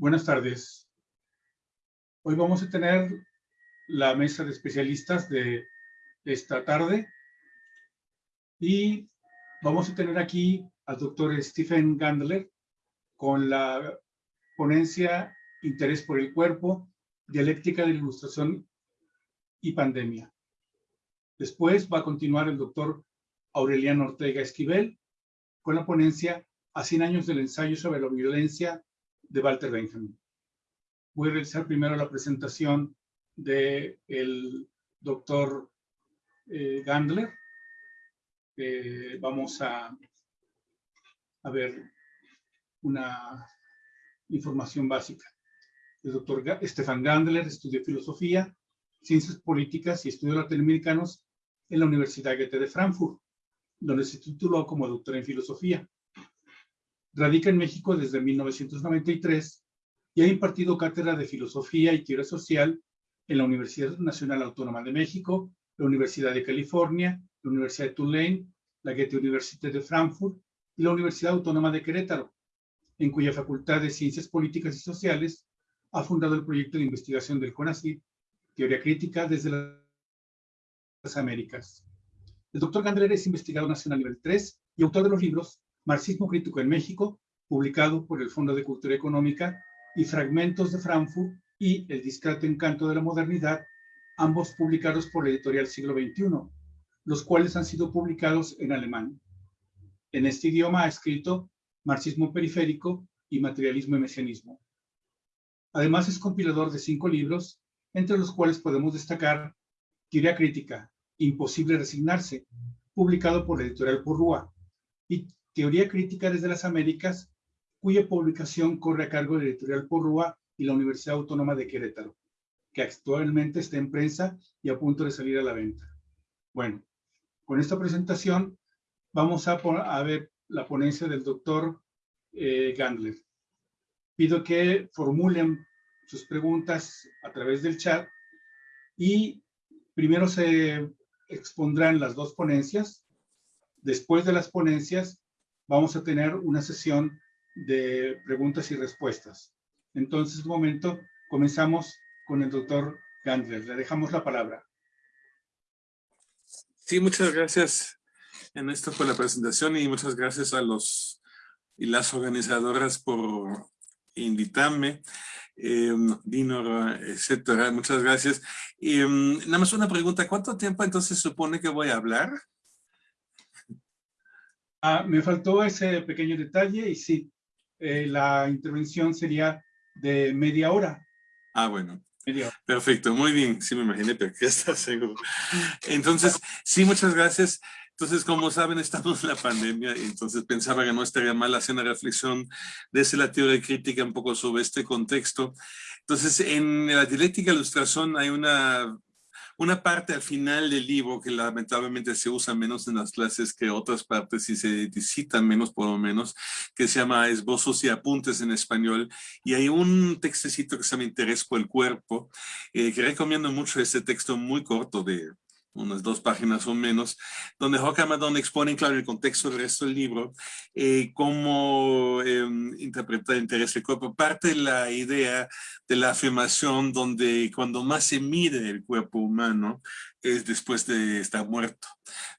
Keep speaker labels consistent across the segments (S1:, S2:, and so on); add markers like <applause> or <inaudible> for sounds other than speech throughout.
S1: Buenas tardes. Hoy vamos a tener la mesa de especialistas de esta tarde y vamos a tener aquí al doctor Stephen Gandler con la ponencia Interés por el cuerpo, dialéctica de la ilustración y pandemia. Después va a continuar el doctor Aureliano Ortega Esquivel con la ponencia a 100 años del ensayo sobre la violencia de Walter Benjamin. Voy a realizar primero la presentación del el doctor eh, Gandler. Eh, vamos a, a ver una información básica. El doctor Stefan Gandler estudió filosofía, ciencias políticas y estudios latinoamericanos en la Universidad Goethe de Frankfurt, donde se tituló como doctor en filosofía. Radica en México desde 1993 y ha impartido cátedra de Filosofía y Teoría Social en la Universidad Nacional Autónoma de México, la Universidad de California, la Universidad de Tulane, la Goethe University de Frankfurt y la Universidad Autónoma de Querétaro, en cuya Facultad de Ciencias Políticas y Sociales ha fundado el proyecto de investigación del CONACYT, Teoría Crítica desde las Américas. El doctor Gandler es investigador nacional nivel 3 y autor de los libros Marxismo Crítico en México, publicado por el Fondo de Cultura Económica, y Fragmentos de Frankfurt y El discreto encanto de la modernidad, ambos publicados por la editorial Siglo XXI, los cuales han sido publicados en alemán. En este idioma ha escrito Marxismo periférico y Materialismo y Mesianismo. Además es compilador de cinco libros, entre los cuales podemos destacar Teoría Crítica, Imposible Resignarse, publicado por la editorial Purrúa, y Teoría Crítica desde las Américas, cuya publicación corre a cargo de editorial Porrúa y la Universidad Autónoma de Querétaro, que actualmente está en prensa y a punto de salir a la venta. Bueno, con esta presentación vamos a, a ver la ponencia del doctor eh, Gandler. Pido que formulen sus preguntas a través del chat y primero se expondrán las dos ponencias. Después de las ponencias vamos a tener una sesión de preguntas y respuestas. Entonces, un momento, comenzamos con el doctor Gandler. Le dejamos la palabra.
S2: Sí, muchas gracias, en esto por la presentación y muchas gracias a los y las organizadoras por invitarme. Eh, Dinor, etcétera. Muchas gracias. Em, nada más una pregunta. ¿Cuánto tiempo entonces supone que voy a hablar?
S1: Ah, me faltó ese pequeño detalle y sí, eh, la intervención sería de media hora.
S2: Ah, bueno. Perfecto, muy bien. Sí, me imaginé, pero ya está seguro. <laughs> Entonces, sí, muchas gracias. Entonces, como saben, estamos en la pandemia y entonces pensaba que no estaría mal hacer una reflexión desde la teoría crítica un poco sobre este contexto. Entonces, en la dialéctica ilustración hay una una parte al final del libro que lamentablemente se usa menos en las clases que otras partes y se citan menos por lo menos, que se llama Esbozos y Apuntes en español. Y hay un textecito que se llama Interés por el Cuerpo, eh, que recomiendo mucho este texto muy corto de unas dos páginas o menos, donde Jorge expone, claro, el contexto del resto del libro, eh, cómo eh, interpreta el interés del cuerpo. Parte de la idea de la afirmación donde cuando más se mide el cuerpo humano es después de estar muerto.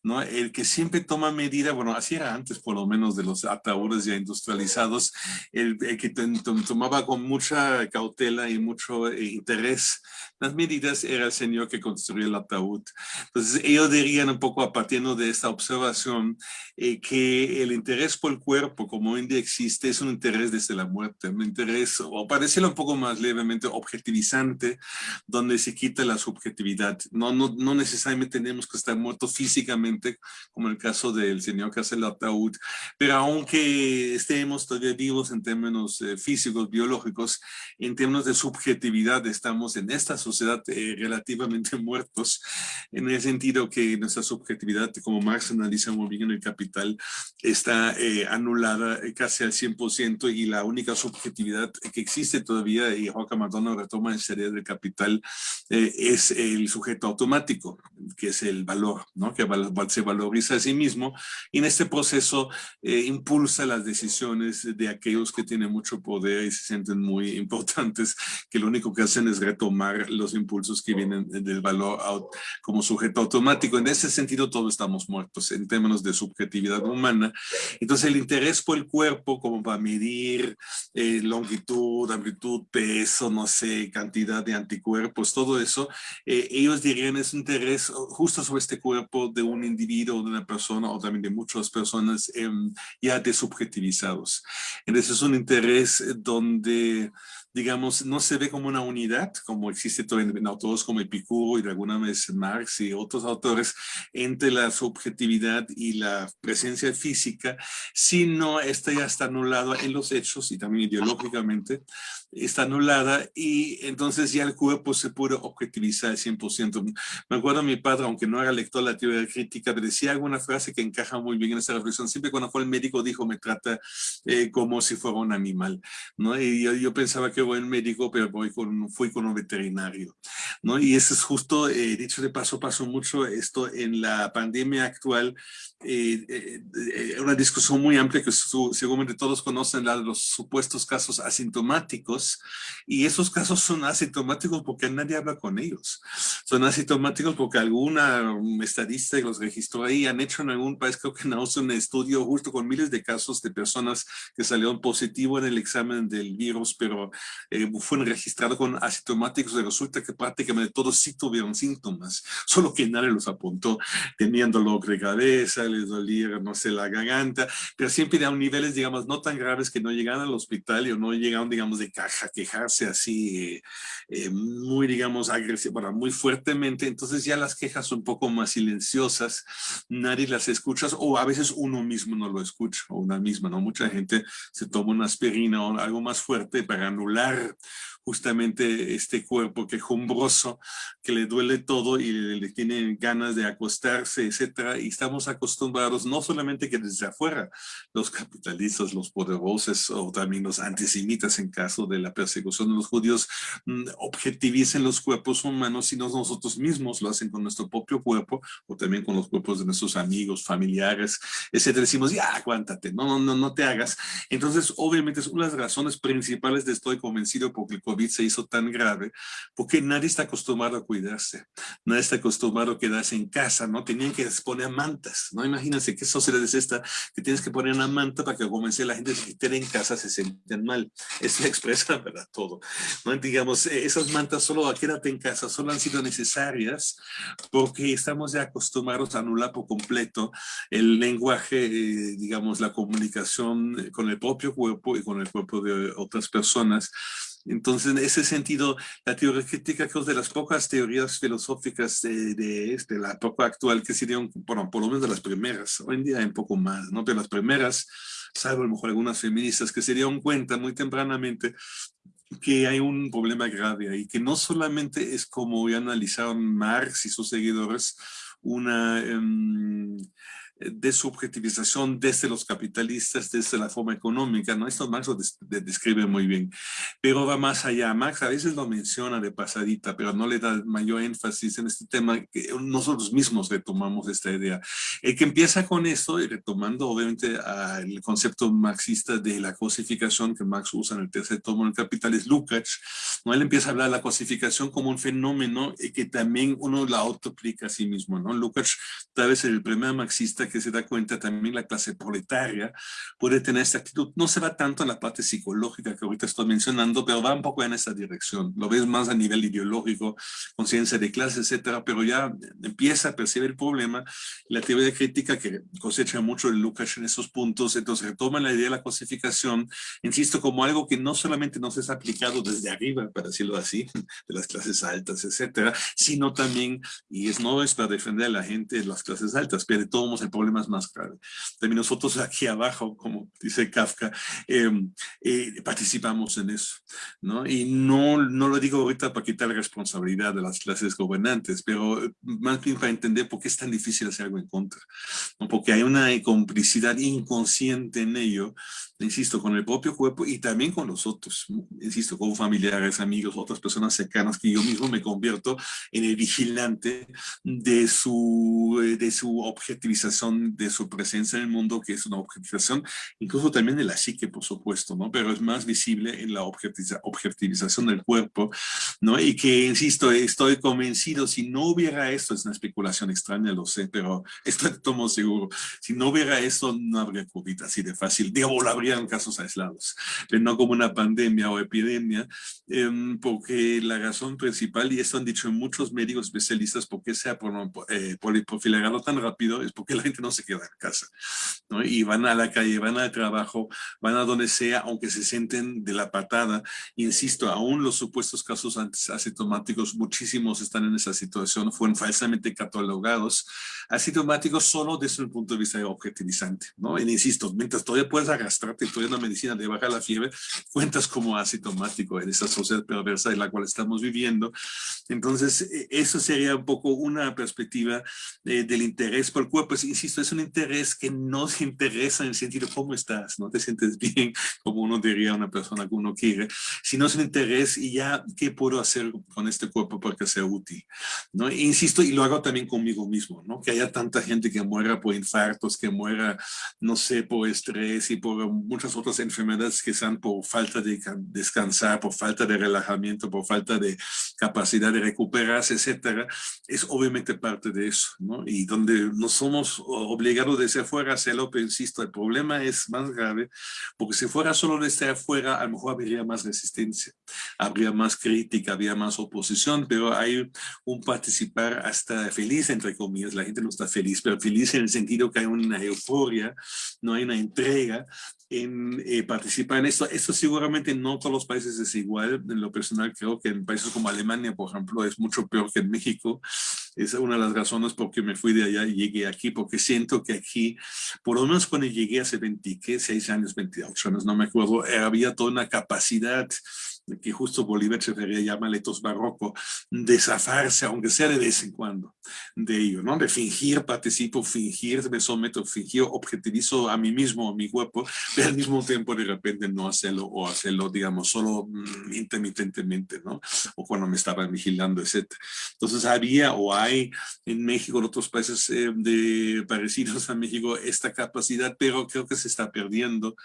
S2: ¿no? El que siempre toma medida, bueno, así era antes por lo menos de los ataúdes ya industrializados, el, que tomaba con mucha cautela y mucho eh, interés las medidas era el señor que construyó el ataúd. Entonces ellos dirían un poco a partir de esta observación eh, que el interés por el cuerpo como hoy en día existe es un interés desde la muerte, un interés, o parecerlo un poco más levemente objetivizante, donde se quita la subjetividad. No, no, no necesariamente tenemos que estar muertos físicamente, como el caso del señor que hace el ataúd, pero aunque estemos todavía vivos en términos eh, físicos, biológicos, en términos de subjetividad estamos en esta sociedad eh, relativamente <laughs> muertos, en el sentido que nuestra subjetividad, como Marx analiza muy bien en el Capital, está eh, anulada casi al 100% y la única subjetividad que existe todavía, y Joaquín Madonna retoma en serie del Capital, es el sujeto automático que es el valor, ¿no? que se valoriza a sí mismo y en este proceso eh, impulsa las decisiones de aquellos que tienen mucho poder y se sienten muy <laughs> importantes, que lo único que hacen es retomar los impulsos que vienen del valor como sujeto automático. En ese sentido, todos estamos muertos en términos de subjetividad humana. Entonces, el interés por el cuerpo como para medir eh, longitud, amplitud, peso, no sé, cantidad de anticuerpos, todo eso, eh, ellos dirían es un interés justo sobre este cuerpo de un individuo, de una persona o también de muchas personas em, ya desubjetivizados. Entonces es un interés donde digamos, no se ve como una unidad, como existe todo en, autores como Epicuro y alguna vez Marx y otros autores, entre la subjetividad y la presencia física, sino esta ya está anulada en los hechos y también ideológicamente, está anulada y entonces ya el cuerpo se puede objetivizar al 100%. Me acuerdo a mi padre, aunque no era lector de la teoría crítica, me decía alguna frase que encaja muy bien en esa reflexión. Siempre cuando fue el médico dijo, me trata eh, como si fuera un animal, ¿no? Y yo, yo pensaba que buen médico, pero voy con, fui con un veterinario, ¿no? Y eso es justo, eh, dicho de paso, pasó mucho esto en la pandemia actual, eh, eh, una discusión muy amplia que seguramente todos conocen, la de los supuestos casos asintomáticos, y esos casos son asintomáticos porque nadie habla con ellos. Son asintomáticos porque alguna estadista los registró ahí, han hecho en algún país, creo que en Austria, un estudio justo con miles de casos de personas que salieron positivo en el examen del virus, pero eh, fueron registrados con asintomáticos y resulta que prácticamente todos sí tuvieron síntomas, solo que nadie los apuntó. Tenían dolor de cabeza, les dolía, no sé, la garganta, pero siempre eran niveles, digamos, no tan graves que no llegaban al hospital o no llegaron, digamos, de caja, quejarse así eh, eh, muy, digamos, agresivo, bueno, muy fuertemente. Entonces ya las quejas son un poco más silenciosas, nadie las escucha o a veces uno mismo no lo escucha o una misma, ¿no? Mucha gente se toma una aspirina o algo más fuerte para anular justamente este cuerpo quejumbroso que le duele todo y le, tiene ganas de acostarse, etcétera. Y estamos acostumbrados no solamente que desde afuera los capitalistas, los poderosos o también los antisemitas en caso de la persecución de los judíos mm, objetivicen los cuerpos humanos, sino nosotros mismos lo hacen con nuestro propio cuerpo o también con los cuerpos de nuestros amigos, familiares, etcétera. Decimos, ya, aguántate, no, no, no, no te hagas. Entonces, obviamente, es una de las razones principales de estoy convencido porque el COVID se hizo tan grave, porque nadie está acostumbrado a cuidarse, nadie está acostumbrado a quedarse en casa, ¿no? Tenían que poner mantas, ¿no? Imagínense qué sociedad es esta, que tienes que poner una manta para que comience la gente que esté en casa se sienten mal. Eso expresa, <laughs> ¿verdad? Todo. ¿no? Digamos, eh, esas mantas solo quédate en casa, solo han sido necesarias porque estamos ya acostumbrados a anular por completo el lenguaje, eh, digamos, la comunicación con el propio cuerpo y con el cuerpo de otras personas entonces, en ese sentido, la teoría crítica es de las pocas teorías filosóficas de, de, este, la época actual que serían, bueno, por lo menos de las primeras, hoy en día hay un poco más, ¿no? Pero las primeras, salvo a lo mejor algunas feministas que se dieron cuenta muy tempranamente que hay un problema grave ahí, que no solamente es como ya analizaron Marx y sus seguidores, una... Um, subjetivización desde los capitalistas, desde la forma económica, ¿no? Esto Marx lo describe muy bien, pero va más allá. Marx a veces lo menciona de pasadita, pero no le da mayor énfasis en este tema que nosotros mismos retomamos esta idea. El que empieza con esto, y retomando obviamente el concepto marxista de la cosificación que Marx usa en el tercer tomo del Capital, es Lukács, ¿no? Él empieza a hablar de la cosificación como un fenómeno y que también uno la autoplica a sí mismo, ¿no? Lukács tal vez el primer marxista que se da cuenta también la clase proletaria puede tener esta actitud. No se va tanto en la parte psicológica que ahorita estoy mencionando, pero va un poco en esa dirección. Lo ves más a nivel ideológico, conciencia de clase, etcétera, pero ya empieza a percibir el problema. La teoría crítica que cosecha mucho el Lucas en esos puntos, entonces retoma la idea de la cosificación, insisto, como algo que no solamente nos es aplicado desde arriba, para decirlo así, <laughs> de las clases altas, etcétera, sino también, y es no es para defender a la gente de las clases altas, pero todos el problema es más grave. También nosotros aquí abajo, como dice Kafka, em, eh, participamos en eso, ¿no? Y no, no lo digo ahorita para quitar responsabilidad de las clases gobernantes, pero eh, más bien para entender por qué es tan difícil hacer algo en contra, ¿no? Porque hay una complicidad inconsciente en ello, insisto, con el propio cuerpo y también con los otros, insisto, con familiares, amigos, otras personas cercanas que yo mismo me convierto en el vigilante de su, eh, de su objetivización, de su presencia en el mundo, que es una objetivización, incluso también de la psique, por supuesto, ¿no? Pero es más visible en la objetivización del cuerpo, ¿no? Y que, insisto, estoy convencido, si no hubiera esto, es una especulación extraña, lo sé, pero <laughs> estoy tomo seguro, si no hubiera esto, no habría COVID así de fácil, digo, habría en casos aislados, pero no como una pandemia o epidemia, em, porque la razón principal, y esto han dicho muchos médicos especialistas, porque sea por, eh, tan rápido, es porque la gente no se queda en casa, ¿no? Y van a la calle, van al trabajo, van a donde sea, aunque se sienten de la patada. Insisto, aún los supuestos casos asintomáticos, muchísimos están en esa situación, fueron falsamente catalogados asintomáticos solo desde un punto de vista objetivizante, ¿no? Y insisto, mientras todavía puedes todavía una medicina de bajar la fiebre, cuentas como asintomático en esa sociedad perversa en la cual estamos viviendo. Entonces, e, eso sería un poco una perspectiva eh, del interés por el cuerpo. Pues, insisto, es un interés que no se interesa en el sentido cómo estás, no te sientes bien, como uno diría a una persona que uno quiere, sino es un interés y ya, ¿qué puedo hacer con este cuerpo para que sea útil? ¿no? E insisto, y lo hago también conmigo mismo, ¿no? Que haya tanta gente que muera por infartos, que muera, no sé, por estrés y por muchas otras enfermedades que sean por falta de descansar, por falta de relajamiento, por falta de capacidad de recuperarse, etcétera, es obviamente parte de eso, ¿no? Y donde no somos obligados de ser fuera hacerlo, pero insisto, el problema es más grave, porque si fuera solo de estar afuera, a lo mejor habría más resistencia, habría más crítica, habría más oposición, pero hay un participar hasta feliz, entre comillas, la gente no está feliz, pero feliz en el sentido que hay una euforia, no hay una entrega, en eh, participar en esto. Esto seguramente no todos los países es igual. En lo personal creo que en países como Alemania, por ejemplo, es mucho peor que en México. Es una de las razones por que me fui de allá y llegué aquí, porque siento que aquí, por lo menos cuando llegué hace 26 años, 28 años, no me acuerdo, había toda una capacidad que justo Bolívar se llama letos barroco, de aunque sea de vez en cuando, de ello, ¿no? De fingir participo, fingir me someto, fingir objetivizo a mí mismo, a mi cuerpo, pero al mismo tiempo de repente no hacerlo o hacerlo, digamos, solo mm, intermitentemente, ¿no? O cuando me estaban vigilando, etc. Entonces había o hay en México, en otros países eh, de, parecidos a México, esta capacidad, pero creo que se está perdiendo.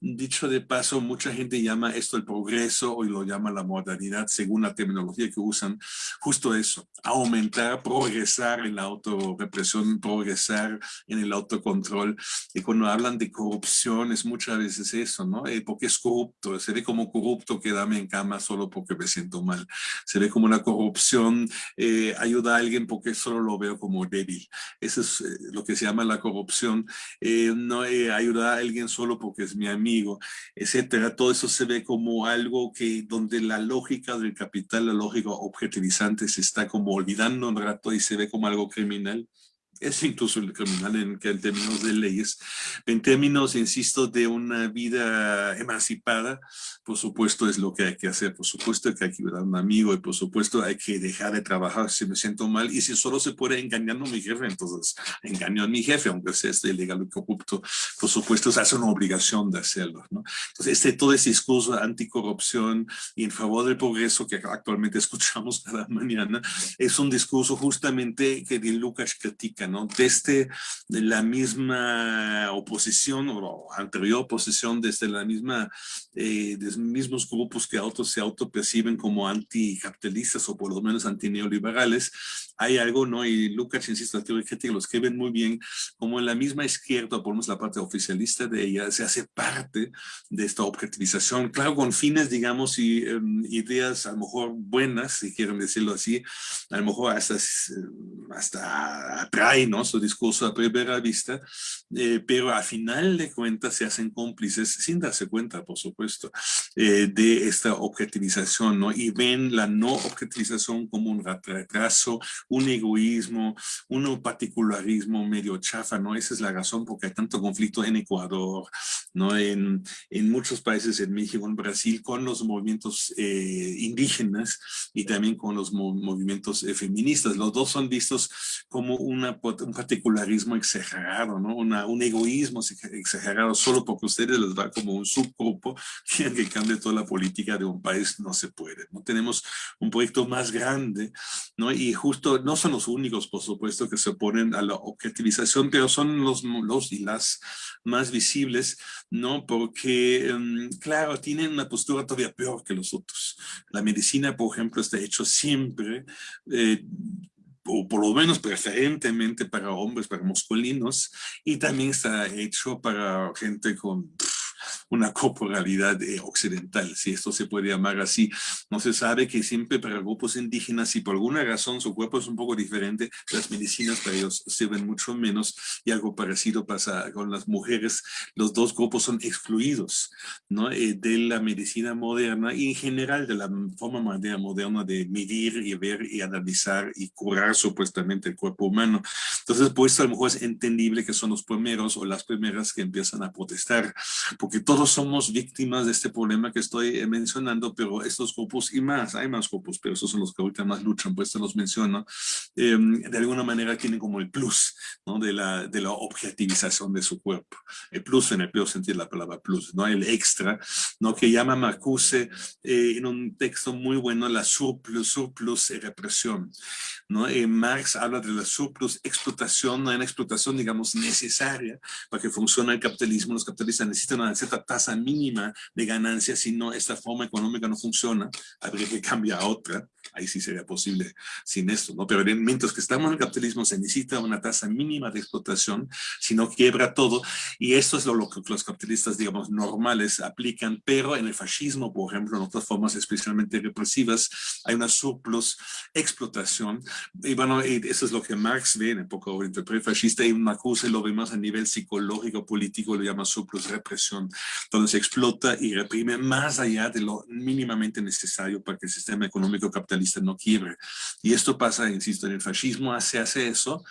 S2: Dicho de paso, mucha gente llama esto el progreso y lo llama la modernidad según la terminología que usan, justo eso, aumentar, progresar en la autorrepresión, progresar en el autocontrol. Y cuando hablan de corrupción es muchas veces eso, ¿no? Eh, porque es corrupto, se ve como corrupto quedarme en cama solo porque me siento mal. Se ve como una corrupción, eh, ayuda a alguien porque solo lo veo como débil. Eso es eh, lo que se llama la corrupción. no ayuda a alguien solo porque es mi amigo, etcétera. Todo eso se ve como algo que donde la lógica del capital, la lógica objetivizante se está como olvidando un rato y se ve como algo criminal es incluso el criminal en, en términos de leyes. En términos, insisto, de una vida emancipada, por supuesto es lo que hay que hacer, por supuesto hay que ayudar a un amigo y por supuesto hay que dejar de trabajar si me siento mal y si solo se puede engañar a mi jefe, entonces engaño a mi jefe, aunque sea este ilegal y corrupto, por supuesto es una obligación de hacerlo. ¿no? Entonces este, todo ese discurso anticorrupción y en favor del progreso que actualmente <laughs> escuchamos cada mañana es un discurso justamente que Lucas critica desde la misma oposición o anterior oposición, desde la misma, eh, los mismos grupos que autos se autoperciben como anticapitalistas o por lo menos antineoliberales, hay algo, ¿no? Y Lucas, insisto, la teoría crítica lo escriben muy bien, como en la misma izquierda, por lo menos la parte oficialista de ella, se hace parte de esta objetivización, claro, con fines, digamos, y em, ideas a lo mejor buenas, si quieren decirlo así, a lo mejor hasta, hasta ¿no? Su discurso a primera vista, eh, pero al final de cuentas se hacen cómplices, sin darse cuenta, por supuesto, eh, de esta objetivización, ¿no? Y ven la no objetivización como un retraso, un egoísmo, un particularismo medio chafa, ¿no? Esa es la razón porque hay tanto conflicto en Ecuador, ¿no? En, en muchos países, en México, en Brasil, con los movimientos eh, indígenas y también con los movimientos feministas. Los dos son vistos como una un particularismo exagerado, ¿no? un egoísmo exagerado, solo porque ustedes les va como un subgrupo, <laughs> quieren que cambie toda la política de un país, no se puede. ¿no? Tenemos un proyecto más grande, ¿no? y justo no son los únicos, por supuesto, que se oponen a la objetivización, pero son los, los y las más visibles, ¿no? porque, em, claro, tienen una postura todavía peor que los otros. La medicina, por ejemplo, está hecho siempre eh, o por lo menos preferentemente para hombres, para masculinos, y también está hecho para gente con una corporalidad eh, occidental, si esto se puede llamar así. No se sabe que siempre para grupos indígenas, si por alguna razón su cuerpo es un poco diferente, las medicinas para ellos sirven mucho menos y algo parecido pasa con las mujeres. Los dos grupos son excluidos ¿no? Eh, de la medicina moderna y en general de la forma moderna de medir y ver y analizar y curar supuestamente el cuerpo humano. Entonces, pues a lo mejor es entendible que son los primeros o las primeras que empiezan a protestar, porque todos somos víctimas de este problema que estoy eh, mencionando, pero estos grupos y más, hay más grupos, pero esos son los que ahorita más luchan, pues te los menciono, em, de alguna manera tienen como el plus ¿no? de, la, de la objetivización de su cuerpo. El plus en el peor sentido de la palabra plus, ¿no? el extra, ¿no? que llama Marcuse eh, en un texto muy bueno la surplus, surplus y represión. ¿no? Eh, Marx habla de la surplus explotación, una explotación, digamos, necesaria para que funcione el capitalismo. Los capitalistas necesitan una cierta tasa mínima de ganancia, si no, esta forma económica no funciona, habría que cambiar a otra, ahí sí sería posible sin esto, ¿no? Pero mientras que estamos en el capitalismo se necesita una tasa mínima de explotación, si no quiebra todo, y esto es lo, que los capitalistas, digamos, normales aplican, pero en el fascismo, por ejemplo, en otras formas especialmente represivas, hay una surplus explotación, y bueno, eso es lo que Marx ve en época pre-fascista, y Marcuse lo ve más a nivel psicológico, político, lo llama surplus represión, donde se explota y reprime más allá de lo mínimamente necesario para que el sistema económico capitalista no quiebre. Y esto pasa, insisto, en el fascismo se hace eso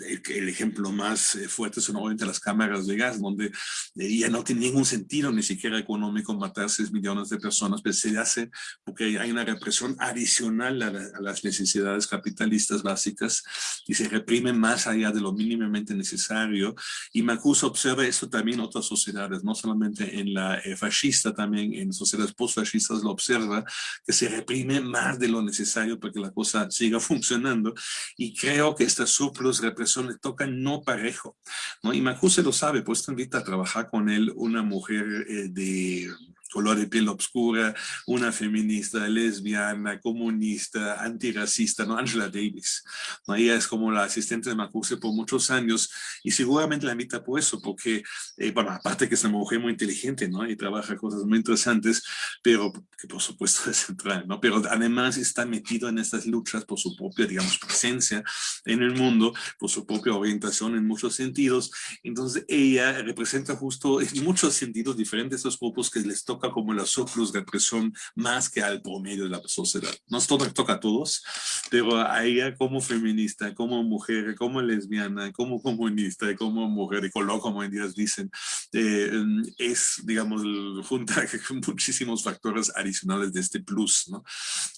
S2: el, ejemplo más eh, fuerte son obviamente las cámaras de gas, donde eh, ya no tiene ningún sentido ni siquiera económico matar 6 millones de personas, pero se hace porque hay una represión adicional a, las necesidades capitalistas básicas y se reprime más allá de lo mínimamente necesario. Y Marcuse observa eso también en otras sociedades, no solamente en la eh, fascista, también en sociedades postfascistas lo observa, que se reprime más de lo necesario para que la cosa siga <laughs> funcionando. Y creo que esta surplus represión le toca no parejo, ¿no? Y Marcuse lo sabe, pues te invita a trabajar con él una mujer eh, de color de piel oscura, una feminista, lesbiana, comunista, antirracista, ¿no? Angela Davis. ¿no? Ella es como la asistente de Marcuse por muchos años y seguramente la invita por eso, porque, eh, bueno, aparte que es una mujer muy inteligente, ¿no? Y trabaja cosas muy interesantes, pero que por supuesto <laughs> es central, ¿no? Pero además está metido en estas luchas por su propia, digamos, presencia en el mundo, por su propia orientación en muchos sentidos. Entonces ella representa justo en muchos sentidos diferentes estos grupos que les toca como la surplus de presión más que al promedio de la sociedad. Nos toca, toca a todos, pero a ella como feminista, como mujer, como lesbiana, como comunista, como mujer de color, como en días dicen, eh, es, digamos, junta <laughs> muchísimos factores adicionales de este plus, ¿no?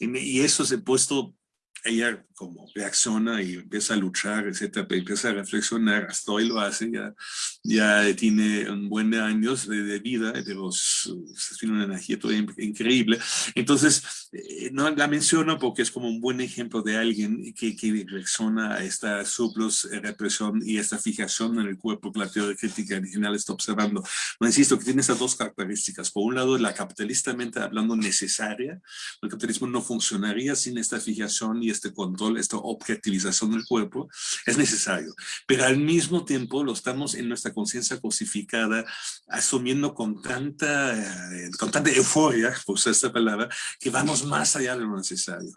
S2: Y eso se ha puesto ella como reacciona y empieza a luchar, etcétera, empieza a reflexionar, hasta hoy lo hace, ya, ya tiene un buen de años de, vida, pero tiene una energía todavía increíble. Entonces, eh, no la menciono porque es como un buen ejemplo de alguien que, que reacciona a esta surplus eh, represión y esta fijación en el cuerpo que la teoría crítica original está observando. No insisto que tiene esas dos características. Por un lado, la capitalistamente hablando necesaria, el capitalismo no funcionaría sin esta fijación y este control, esta objetivización del cuerpo, es necesario. Pero al mismo tiempo lo estamos en nuestra conciencia cosificada, asumiendo con tanta, eh, con tanta euforia, por usar esta palabra, que vamos más allá de lo necesario.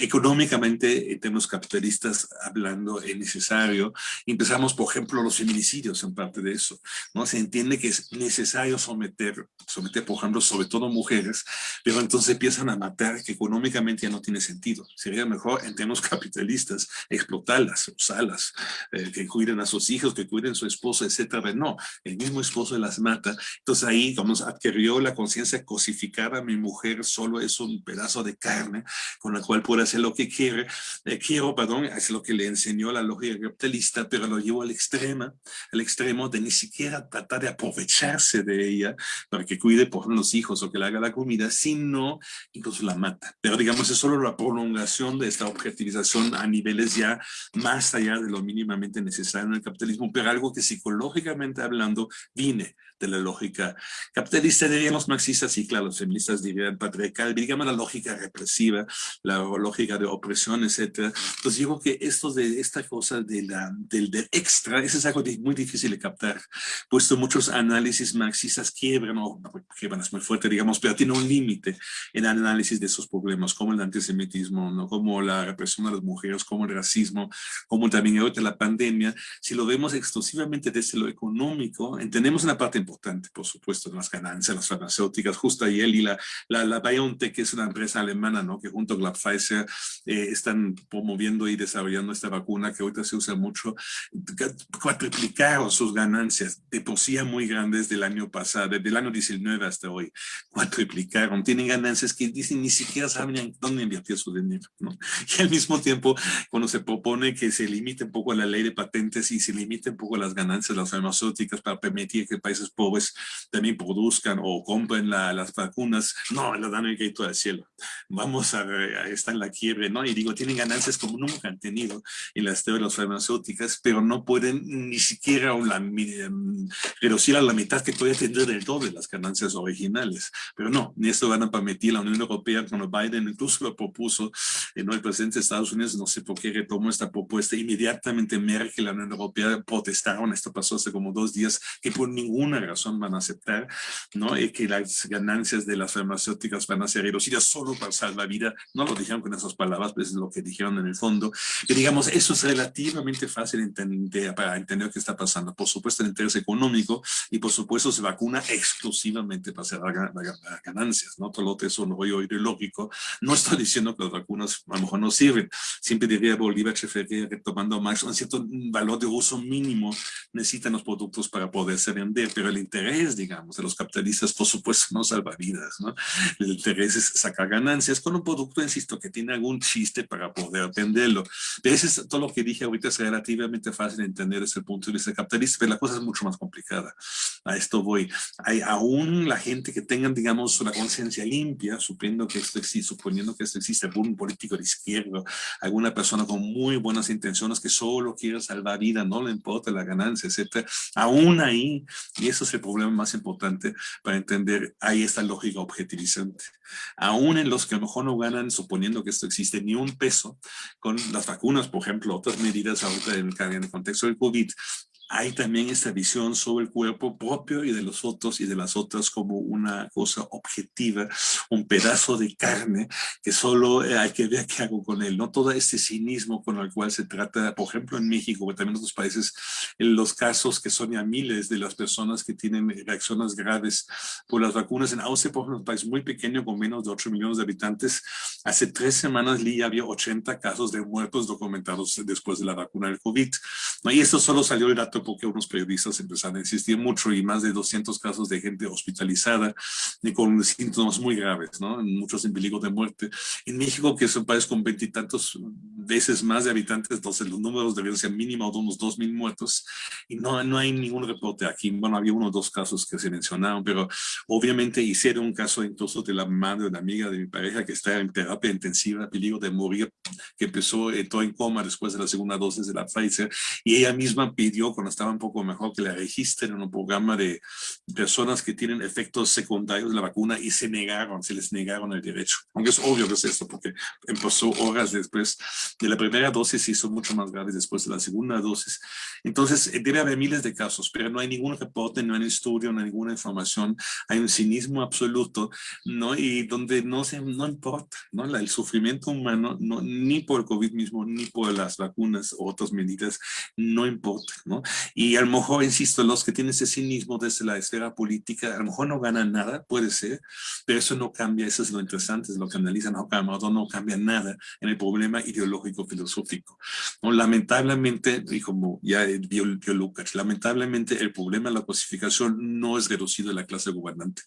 S2: Económicamente, en términos capitalistas, hablando, es necesario. Empezamos, por ejemplo, los feminicidios en parte de eso. ¿no? Se entiende que es necesario someter, someter, por ejemplo, sobre todo mujeres, pero entonces empiezan a matar que económicamente ya no tiene sentido. Sería mejor en términos <laughs> capitalistas, explotarlas, usarlas, eh, que cuiden a sus hijos, que cuiden a su esposo, etcétera. No, el mismo esposo las mata. Entonces ahí, como adquirió la conciencia cosificar a mi mujer, solo es un pedazo de carne con la cual puede hacer lo que quiere. Eh, quiero, perdón, es lo que le enseñó la lógica capitalista, pero lo llevó al extremo, al extremo de ni siquiera tratar de aprovecharse de ella para que cuide por los hijos o que le haga la comida, sino incluso la mata. Pero digamos, es solo la prolongación de esta objetivización a niveles ya más allá de lo mínimamente necesario en el capitalismo, pero algo que psicológicamente hablando viene de la lógica capitalista, dirían los marxistas, y claro, los feministas dirían patriarcal, digamos la lógica represiva, la lógica de opresión, etcétera. Entonces digo que esto de esta cosa de la, del, del extra, eso es algo muy difícil de captar, puesto muchos análisis marxistas quiebran, o quiebran es muy fuerte, digamos, pero tiene un límite en análisis de esos problemas, como el antisemitismo, ¿no? como la represión a las mujeres, como el racismo, como también ahorita la pandemia. Si lo vemos exclusivamente desde lo económico, entendemos una parte importante, por supuesto, de las ganancias, las farmacéuticas, justo ahí él y la, la, la BioNTech, que es una empresa alemana, ¿no? que junto con la Pfizer eh, están promoviendo y desarrollando esta vacuna que ahorita se usa mucho, cuatriplicaron sus ganancias, de por sí muy grandes del año pasado, desde el año 19 hasta hoy, cuatriplicaron, tienen ganancias que dicen ni siquiera saben dónde invertir su dinero, ¿no? <laughs> Y al mismo tiempo, cuando se propone que se limite un poco la ley de patentes y se limite un poco las ganancias de las farmacéuticas para permitir que países pobres también produzcan o compren las vacunas, no, le dan el grito al cielo. Vamos a, a estar en la quiebre, ¿no? Y digo, tienen ganancias como nunca han tenido en las teorías farmacéuticas, pero no pueden ni siquiera la, em, reducir a la mitad que puede tener del de las ganancias originales. Pero no, ni esto van a permitir la Unión Europea cuando Biden incluso lo propuso, ¿no? el presidente de Estados Unidos, no sé por qué retomó esta propuesta, inmediatamente y la Unión Europea protestaron, esto pasó hace como dos días, que por ninguna razón van a aceptar, ¿no? Y que las ganancias de las farmacéuticas van a ser reducidas solo para salvar vida. No lo dijeron con esas palabras, pues es lo que dijeron en el fondo. Y digamos, eso es relativamente fácil entender, para entender qué está pasando. Por supuesto, el interés económico y por supuesto se vacuna exclusivamente para hacer ganancias, ¿no? Todo lo otro es un rollo ideológico. No estoy diciendo que las vacunas a lo mejor no sirven. Siempre diría Bolívar Cheferría, retomando más un cierto valor de uso mínimo necesitan los productos para poderse vender, pero el interés, digamos, de los capitalistas, por supuesto, no salva vidas, ¿no? El interés es sacar ganancias con un producto, insisto, que tiene algún chiste para poder venderlo. Pero eso es todo lo que dije ahorita, es relativamente fácil de entender desde el punto de vista capitalista, pero la cosa es mucho más complicada. A esto voy. Hay aún la gente que tengan, digamos, una conciencia limpia, suponiendo que esto existe, suponiendo que esto existe, algún político de izquierda, alguna persona con muy buenas intenciones que solo quiere salvar vida, no le importa la ganancia, etcétera. Aún ahí, y eso es el problema más importante para entender, ahí está lógica objetivizante. Aún en los que a lo mejor no ganan, suponiendo que esto existe, ni un peso, con las vacunas, por ejemplo, otras medidas ahorita en el contexto del COVID, hay también esta visión sobre el cuerpo propio y de los otros y de las otras como una cosa objetiva, un pedazo de carne que solo eh, hay que ver qué hago con él, no todo este cinismo con el cual se trata, por ejemplo en México, pero también en otros países, en los casos que son ya miles de las personas que tienen reacciones graves por las vacunas. En Austria, por ejemplo, un país muy pequeño con menos de 8 millones de habitantes, hace tres semanas había 80 casos de muertos documentados después de la vacuna del COVID. Y esto solo salió el dato porque unos periodistas empezaron a insistir mucho y más de 200 casos de gente hospitalizada y con síntomas muy graves, ¿no? Muchos en peligro de muerte. En México, que es un país con veintitantos veces más de habitantes, entonces los números deberían ser mínimo de unos 2.000 muertos y no, no hay ningún reporte aquí. Bueno, había uno o dos casos que se mencionaron, pero obviamente hicieron un caso incluso de la madre, de una amiga de mi pareja que está en terapia intensiva, peligro de morir, que empezó, entró en coma después de la segunda dosis de la Pfizer y ella misma pidió con estaba un poco mejor que la registren en un programa de personas que tienen efectos secundarios de la vacuna y se negaron, se les negaron el derecho. Aunque es obvio que es esto, porque empezó horas después de la primera dosis y son mucho más graves después de la segunda dosis. Entonces, eh, debe haber miles de casos, pero no hay ningún reporte, no hay estudio, no hay ninguna información. Hay un cinismo absoluto, ¿no? Y donde no, se, no importa, ¿no? el sufrimiento humano, no, ni por el COVID mismo, ni por las vacunas o otras medidas, no importa, ¿no? Y a lo mejor, insisto, los que tienen ese cinismo desde la esfera política, a lo mejor no ganan nada, puede ser, pero eso no cambia, eso es lo interesante, es lo que analizan, no, no cambia nada en el problema ideológico filosófico. ¿no? Lamentablemente, y como ya vio, vio Lucas, lamentablemente el problema de la cosificación no es reducido a la clase gobernante.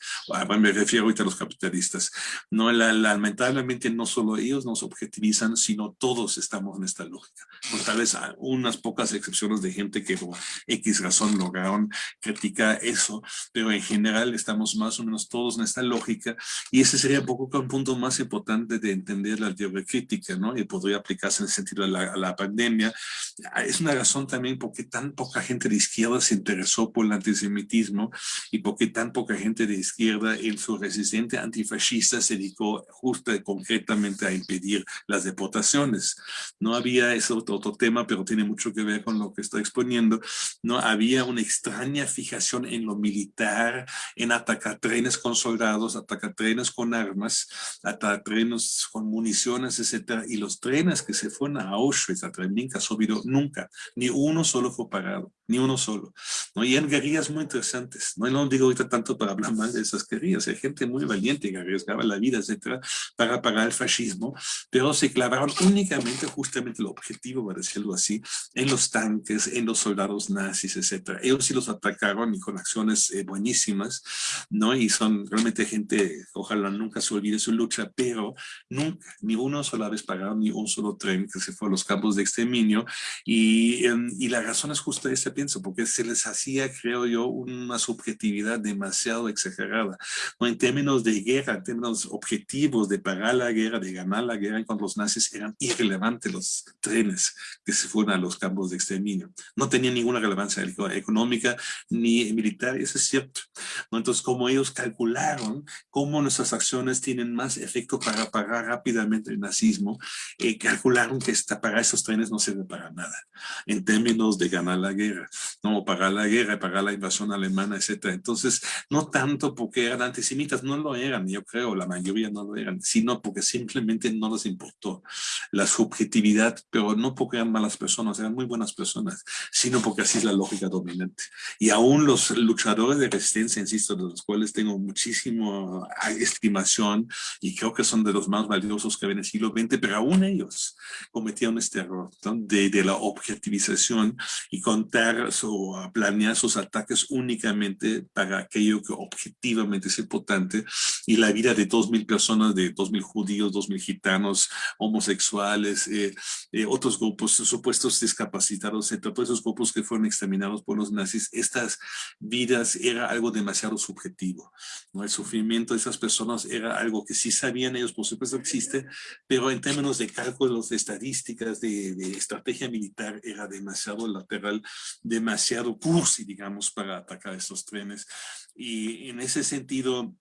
S2: me refiero ahorita a los capitalistas. No, lamentablemente no solo ellos nos objetivizan, sino todos estamos en esta lógica. Tal vez unas pocas excepciones de gente que X razón lograron criticar eso, pero en general estamos más o menos todos en esta lógica y ese sería un poco un punto más importante de entender la teoría crítica, ¿no? Y podría aplicarse en el sentido de la, la pandemia. Es una razón también por qué tan poca gente de izquierda se interesó por el antisemitismo y por qué tan poca gente de izquierda en su resistente antifascista se dedicó justo concretamente a impedir las deportaciones. No había, ese otro tema, pero tiene mucho que ver con lo que estoy exponiendo, no había una extraña fijación en lo militar, en atacar trenes con soldados, atacar trenes con armas, atacar trenes con municiones, etcétera, y los trenes que se fueron a Auschwitz, a Treblinka, subido nunca, ni uno solo fue pagado, ni uno solo, ¿no? Y en guerrillas muy interesantes, no, no digo ahorita tanto para hablar mal de esas guerrillas, hay gente muy valiente que arriesgaba la vida, etcétera, para pagar el fascismo, pero se clavaron únicamente, justamente el objetivo, para decirlo así, en los tanques, en los soldados nazis, etcétera. Ellos sí los atacaron y con acciones eh, buenísimas, ¿no? Y son realmente gente, ojalá nunca se olvide su lucha, pero nunca, ni uno sola vez pagaron ni un solo tren que se fue a los campos de exterminio. Y, em, la razón es justo esa, pienso, porque se les hacía, creo yo, una subjetividad demasiado exagerada, ¿no? En términos de guerra, en términos objetivos de pagar la guerra, de ganar la guerra con los nazis, eran irrelevantes los trenes que se fueron a los campos de exterminio. No tenían ninguna relevancia económica ni militar, eso es cierto. ¿no? Entonces, como ellos calcularon cómo nuestras acciones tienen más efecto para pagar rápidamente el nazismo, eh, calcularon que esta, pagar esos trenes no sirve para nada, en términos de ganar la guerra, no pagar la guerra, pagar la invasión alemana, etcétera. Entonces, no tanto porque eran antisemitas, no lo eran, yo creo, la mayoría no lo eran, sino porque simplemente no les importó la subjetividad, pero no porque eran malas personas, eran muy buenas personas, sino porque así es la lógica dominante. Y aún los luchadores de resistencia, insisto, de los cuales tengo muchísima estimación y creo que son de los más valiosos que ven en el siglo XX, pero aún ellos cometieron este error de, de, la objetivización y contar o planear sus ataques únicamente para aquello que objetivamente es importante y la vida de dos mil personas, de dos mil judíos, dos mil gitanos, homosexuales, eh, eh, otros grupos supuestos discapacitados, entre todos esos grupos que fueron exterminados por los nazis, estas vidas era algo demasiado subjetivo. ¿no? El sufrimiento de esas personas era algo que sí sabían ellos, por supuesto existe, pero en términos de cálculos, de estadísticas, de, de estrategia militar, era demasiado lateral, demasiado cursi, digamos, para atacar estos trenes. Y en ese sentido,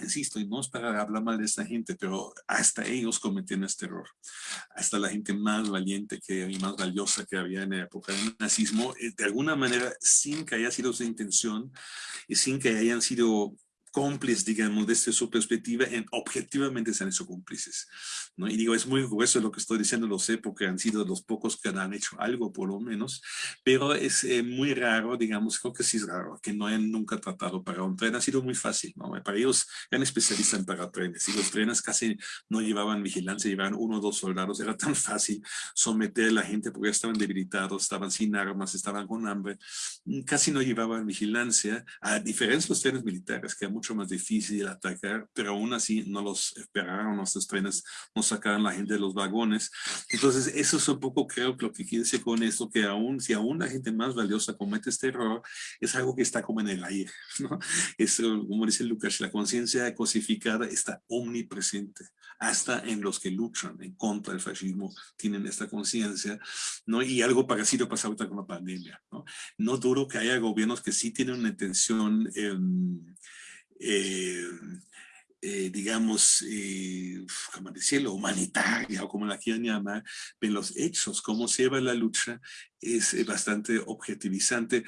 S2: insisto, y no es para hablar mal de esta gente, pero hasta ellos cometieron este error. Hasta la gente más valiente que, y más valiosa que había en la época del nazismo, eh, de alguna manera, sin que haya sido su intención y sin que hayan sido cómplices, digamos, desde su perspectiva, en, objetivamente se han hecho cómplices. ¿no? Y digo, es muy grueso lo que estoy diciendo, lo sé, porque han sido los pocos que han hecho algo, por lo menos, pero es eh, muy raro, digamos, creo que sí es raro, que no hayan nunca tratado para un tren. Ha sido muy fácil, ¿no? Para ellos eran especialistas en pagar trenes, y los trenes casi no llevaban vigilancia, llevaban uno o dos soldados, era tan fácil someter a la gente porque estaban debilitados, estaban sin armas, estaban con hambre, casi no llevaban vigilancia, a diferencia de los trenes militares, que a muchos más difícil atacar, pero aún así no los esperaron, nuestros trenes no sacaron la gente de los vagones. Entonces, eso es un poco creo lo que quiere decir con esto, que aún, si aún la gente más valiosa comete este error, es algo que está como en el aire, <laughs> ¿no? Es, como dice Lucas, la conciencia cosificada está omnipresente, hasta en los que luchan en contra del fascismo tienen esta conciencia, ¿no? Y algo parecido pasa ahorita con la pandemia, ¿no? No duro que haya gobiernos que sí tienen una intención eh, eh, eh, digamos, eh, como decirlo, humanitaria o como la quieran llamar, en los hechos, cómo se lleva la lucha, es eh, bastante objetivizante.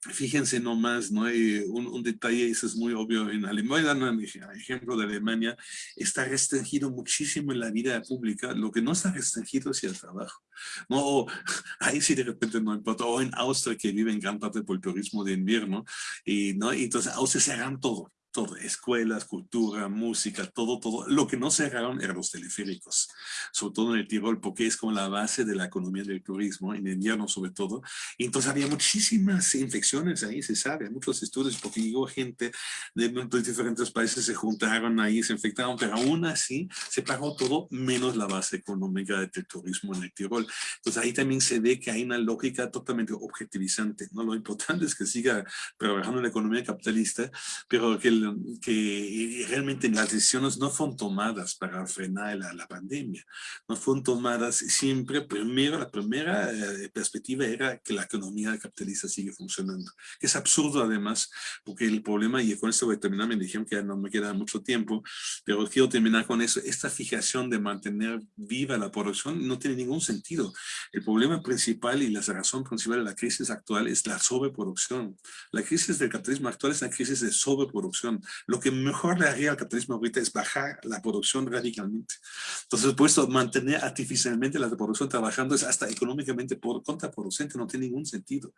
S2: Fíjense nomás, ¿no? hay un, un, detalle, eso es muy obvio en Alemania, un ejemplo de Alemania, está restringido muchísimo en la vida pública, lo que no está restringido es el trabajo, ¿no? <laughs> Ahí sí de repente no importa, o en Austria que vive en gran parte por el turismo de invierno, y, ¿no? Y entonces Austria cerran todo, todo, escuelas, cultura, música, todo, todo. Lo que no cerraron eran los teleféricos, sobre todo en el Tirol, porque es como la base de la economía del turismo, en invierno sobre todo. Y entonces había muchísimas infecciones ahí, se sabe, muchos estudios, porque llegó gente de, diferentes países, se juntaron ahí, se infectaron, pero aún así se pagó todo menos la base económica del turismo en el Tirol. Entonces ahí también se ve que hay una lógica totalmente objetivizante, ¿no? Lo importante es que siga trabajando en la economía capitalista, pero que el que realmente las decisiones no fueron tomadas para frenar la, la pandemia, no fueron tomadas siempre, primero, la primera eh, perspectiva era que la economía capitalista sigue funcionando. Es absurdo además, porque el problema, y con esto voy a terminar, me dijeron que no me queda mucho tiempo, pero quiero terminar con eso, esta fijación de mantener viva la producción no tiene ningún sentido. El problema principal y la razón principal de la crisis actual es la sobreproducción. La crisis del capitalismo actual es una crisis de sobreproducción lo que mejor le haría al capitalismo ahorita es bajar la producción radicalmente. Entonces, puesto mantener artificialmente la producción trabajando es hasta económicamente por, contraproducente, no tiene ningún sentido.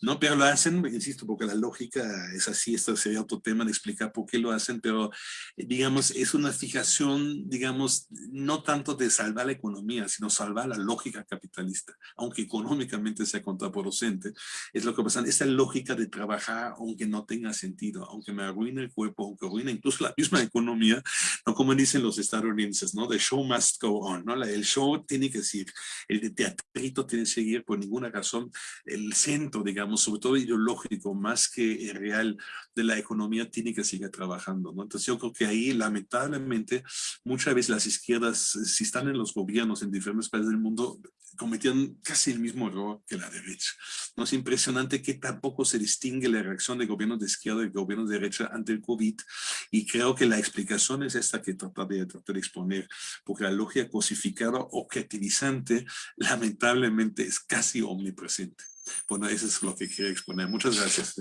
S2: ¿no? Pero lo hacen, insisto, porque la lógica es así, esto sería otro tema de explicar por qué lo hacen, pero digamos, es una fijación, digamos, no tanto de salvar la economía, sino salvar la lógica capitalista, aunque económicamente sea contraproducente, es lo que pasa, esta lógica de trabajar aunque no tenga sentido, aunque me arruine el cuerpo, que incluso la misma economía, ¿no? como dicen los estadounidenses, ¿no? The show must go on, ¿no? El show tiene que seguir, el teatrito tiene que seguir por ninguna razón, el centro, digamos, sobre todo ideológico, más que real de la economía, tiene que seguir trabajando, ¿no? Entonces yo creo que ahí, lamentablemente, muchas veces las izquierdas, si están en los gobiernos en diferentes países del mundo, cometían casi el mismo error que la derecha. ¿no? Es impresionante que tampoco se distingue la reacción de gobiernos de izquierda y gobiernos de derecha ante el COVID y creo que la explicación es esta que tratar de, tratar de exponer, porque la lógica cosificada objetivizante lamentablemente es casi omnipresente. Bueno, eso es lo que quería exponer. Muchas gracias.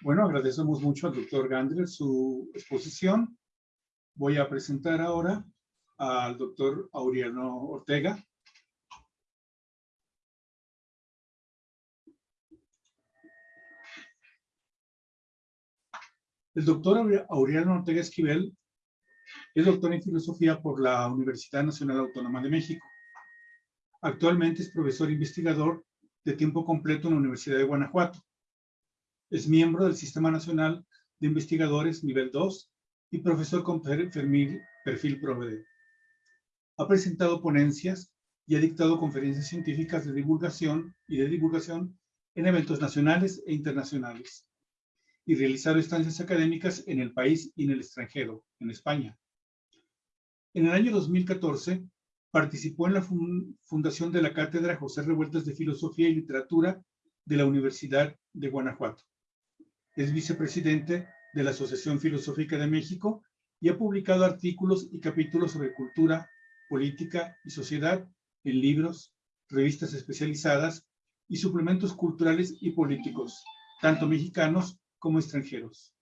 S1: Bueno, agradecemos mucho al doctor Gandler su exposición. Voy a presentar ahora al doctor Aureliano Ortega. El doctor Aureliano Ortega Esquivel es doctor en filosofía por la Universidad Nacional Autónoma de México. Actualmente es profesor investigador de tiempo completo en la Universidad de Guanajuato es miembro del Sistema Nacional de Investigadores Nivel 2 y profesor con perfil, perfil Ha presentado ponencias y ha dictado conferencias científicas de divulgación y de divulgación en eventos nacionales e internacionales y realizado estancias académicas en el país y en el extranjero, en España. En el año 2014 participó en la fundación de la Cátedra José Revueltas de Filosofía y Literatura de la Universidad de Guanajuato. Es vicepresidente de la Asociación Filosófica de México y ha publicado artículos y capítulos sobre cultura, política y sociedad en libros, revistas especializadas y suplementos culturales y políticos, tanto mexicanos como extranjeros.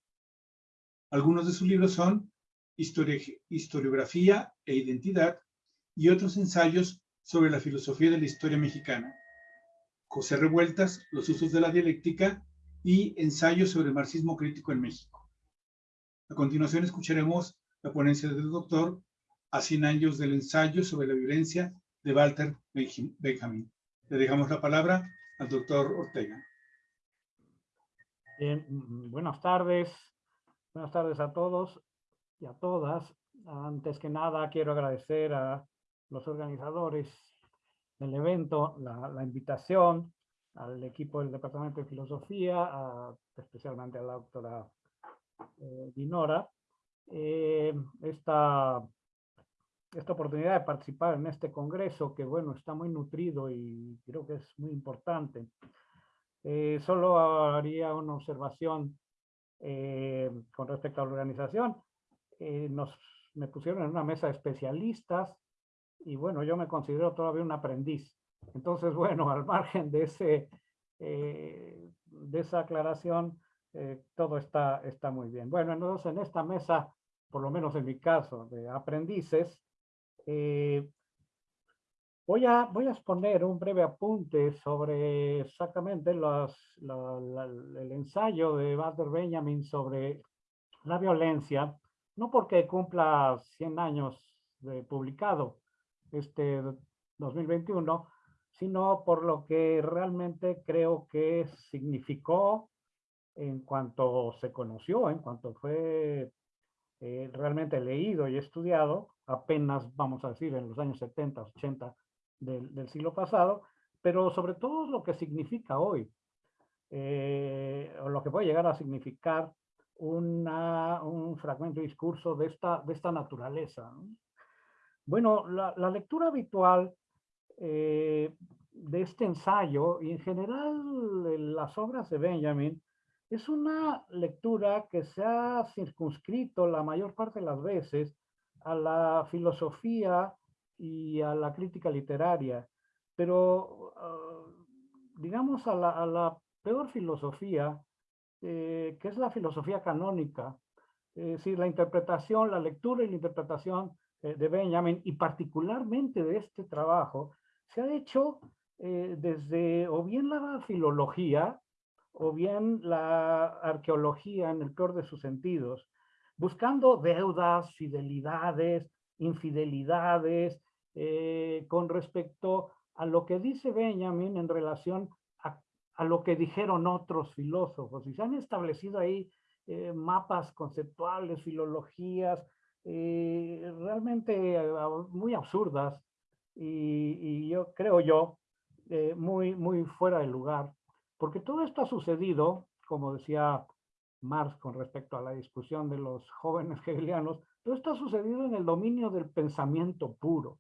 S1: Algunos de sus libros son Historiografía e Identidad y otros ensayos sobre la filosofía de la historia mexicana. José Revueltas, Los usos de la dialéctica y Ensayo sobre marxismo crítico en México. A continuación escucharemos la ponencia del doctor a 100 años del ensayo sobre la violencia de Walter Benjamin. Le dejamos la palabra al doctor Ortega.
S3: Bien, buenas tardes. Buenas tardes a todos y a todas. Antes que nada, quiero agradecer a los organizadores del evento la invitación al equipo del Departamento de Filosofía, especialmente a la doctora eh, Dinora. Eh, esta, esta oportunidad de participar en este congreso que, bueno, está muy nutrido y creo que es muy importante. Eh, solo haría una observación eh, con respecto a la organización. Eh, nos, me pusieron en una mesa de especialistas y bueno, yo me considero todavía un aprendiz. Entonces, bueno, <laughs> al margen de, ese, de esa aclaración, todo está, está muy bien. Bueno, entonces en esta mesa, por lo menos en mi caso, de aprendices, eh, voy, a, voy a exponer un breve apunte sobre exactamente el ensayo de Walter Benjamin sobre la violencia, no porque cumpla 100 años de publicado este 2021, sino por lo que realmente creo que significó en cuanto se conoció, en cuanto fue eh, realmente leído y estudiado, apenas vamos a decir en los años 70, 80 del, siglo pasado, pero sobre todo lo que significa hoy, eh, o lo que puede llegar a significar un fragmento de discurso de esta, de esta naturaleza. Bueno, la, lectura habitual eh, de este ensayo y en general las obras de Benjamin es una lectura que se ha circunscrito la mayor parte de las veces a la filosofía y a la crítica literaria, pero ah, digamos a la, peor filosofía, eh, que es la filosofía canónica, es decir, la interpretación, la lectura y la interpretación eh, de Benjamin, y particularmente de este trabajo, se ha hecho eh, desde o bien la filología, o bien la arqueología en el peor de sus sentidos, buscando deudas, fidelidades, infidelidades, eh, con respecto a lo que dice Benjamin en relación a, lo que dijeron otros filósofos. Y se han establecido ahí eh, mapas conceptuales, filologías, realmente muy absurdas y, yo creo yo, muy, muy fuera de lugar. Porque todo esto ha sucedido, como decía Marx con respecto a la discusión de los jóvenes <laughs> hegelianos, todo esto ha sucedido en el dominio del pensamiento puro.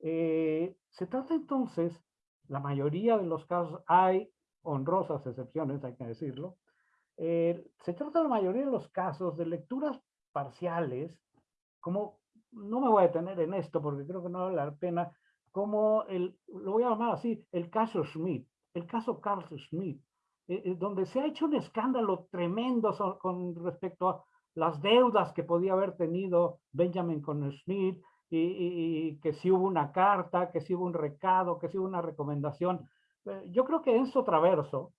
S3: Eh, se trata entonces, la mayoría de los casos, hay honrosas excepciones, hay que decirlo, eh, se trata la mayoría de los casos de lecturas parciales, como, no me voy a detener en esto porque creo que no vale la pena, como el, lo voy a llamar así, el caso Schmidt el caso Carl Schmidt, eh, eh, donde se ha hecho un escándalo tremendo con respecto a las deudas que podía haber tenido Benjamin con Schmidt, y, que si hubo una carta, que si hubo un recado, que si hubo una recomendación. Eh, yo creo que Enzo Traverso,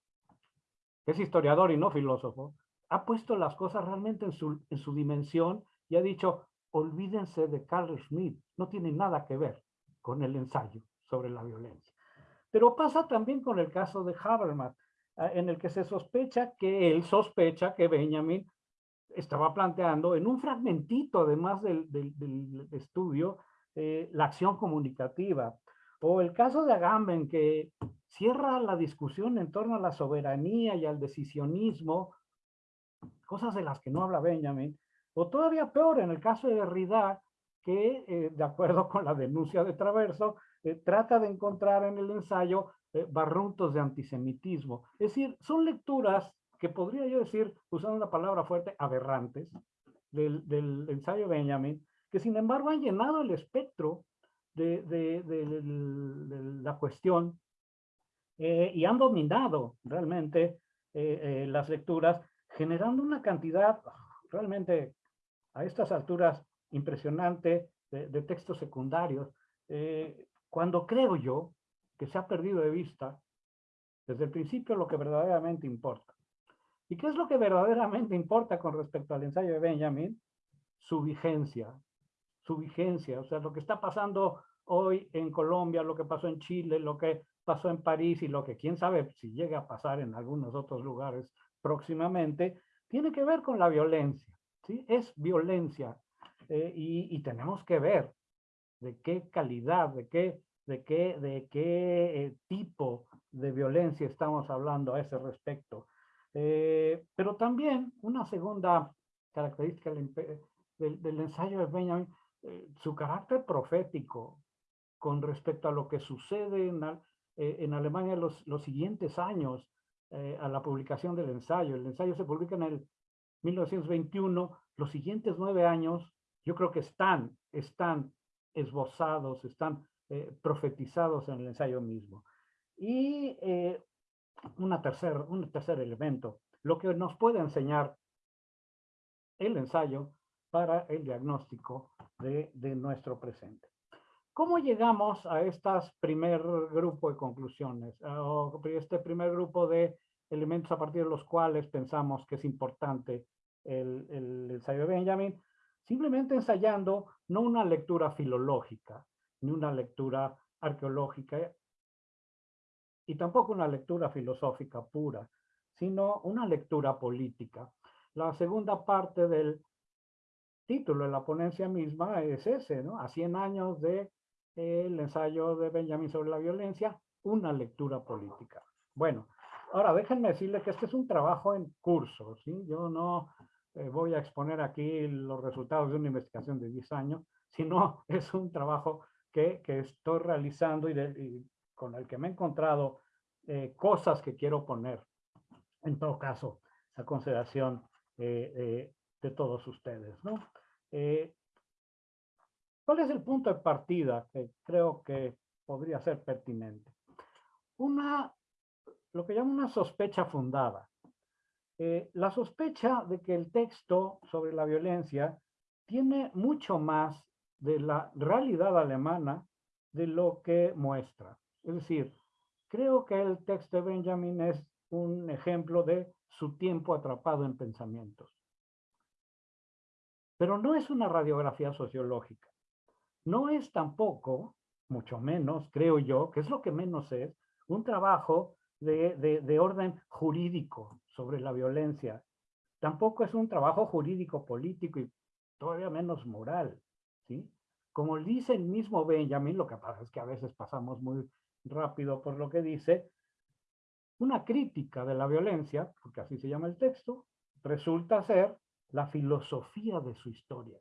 S3: que es historiador y no filósofo, ha puesto las cosas realmente en su, en su dimensión y ha dicho, olvídense de Carl Schmidt, no tiene nada que ver con el ensayo sobre la violencia. Pero pasa también con el caso de Habermas, ah, en el que se sospecha que él sospecha que Benjamin estaba planteando en un fragmentito, además del, estudio, eh, la acción comunicativa. O el caso de Agamben, que cierra la discusión en torno a la soberanía y al decisionismo, cosas de las que no habla Benjamin. O todavía peor, en el caso de Derrida, que, eh, de acuerdo con la denuncia de Traverso, eh, trata de encontrar en el ensayo eh, barruntos de antisemitismo. Es decir, son lecturas que podría yo decir, usando una palabra fuerte, aberrantes del, del ensayo Benjamin, que sin embargo han llenado el espectro de, de, la cuestión eh, y han dominado realmente las lecturas, generando una cantidad realmente a estas alturas impresionante de, textos secundarios. Cuando creo yo que se ha perdido de vista desde el principio lo que verdaderamente importa. ¿Y qué es lo que verdaderamente importa con respecto al ensayo de Benjamin? Su vigencia, su vigencia, o sea, lo que está pasando hoy en Colombia, lo que pasó en Chile, lo que pasó en París y lo que quién sabe si llega a pasar en algunos otros lugares próximamente, tiene que ver con la violencia, ¿sí? Es violencia eh, y, y, tenemos que ver de qué calidad, de qué, de qué, de qué eh, tipo de violencia estamos hablando a ese respecto. Eh, pero también una segunda característica del, ensayo de Benjamin su carácter profético con respecto a lo que sucede en, en Alemania los, los siguientes años a la publicación del ensayo. El ensayo se publica en el 1921. Los siguientes nueve años, yo creo que están, están esbozados, están profetizados en el ensayo mismo. Y una tercer, un tercer elemento, lo que nos puede enseñar el ensayo para el diagnóstico de, de nuestro presente. ¿Cómo llegamos a este primer grupo de conclusiones? O este primer grupo de elementos a partir de los cuales pensamos que es importante el, el ensayo de Benjamin. Simplemente ensayando no una lectura filológica, ni una lectura arqueológica, y tampoco una lectura filosófica pura, sino una lectura política. La segunda parte del título de la ponencia misma es ese, ¿no? A 100 años de, el ensayo de Benjamin sobre la violencia, una lectura política. Bueno, ahora déjenme decirles que este es un trabajo en curso, ¿sí? Yo no eh, voy a exponer aquí los resultados de una investigación de 10 años, sino <laughs> es un trabajo que, que estoy realizando y, de, y con el que me he encontrado eh, cosas que quiero poner, en todo caso, a consideración eh, de todos ustedes. ¿no? Eh, ¿Cuál es el punto de partida que creo que podría ser pertinente? Una, lo que llamo una sospecha fundada. la sospecha de que el texto sobre la violencia tiene mucho más de la realidad alemana de lo que muestra. Es decir, creo que el texto de Benjamin es un ejemplo de su tiempo atrapado en pensamientos. Pero no es una radiografía sociológica. No es tampoco, mucho menos, creo yo, que es lo que menos es, un trabajo de, de orden jurídico sobre la violencia. Tampoco es un trabajo jurídico político y todavía menos moral. ¿sí? Como dice el mismo Benjamin, lo que pasa es que a veces pasamos muy rápido por lo que dice, una crítica de la violencia, porque así se llama el texto, resulta ser la filosofía de su historia.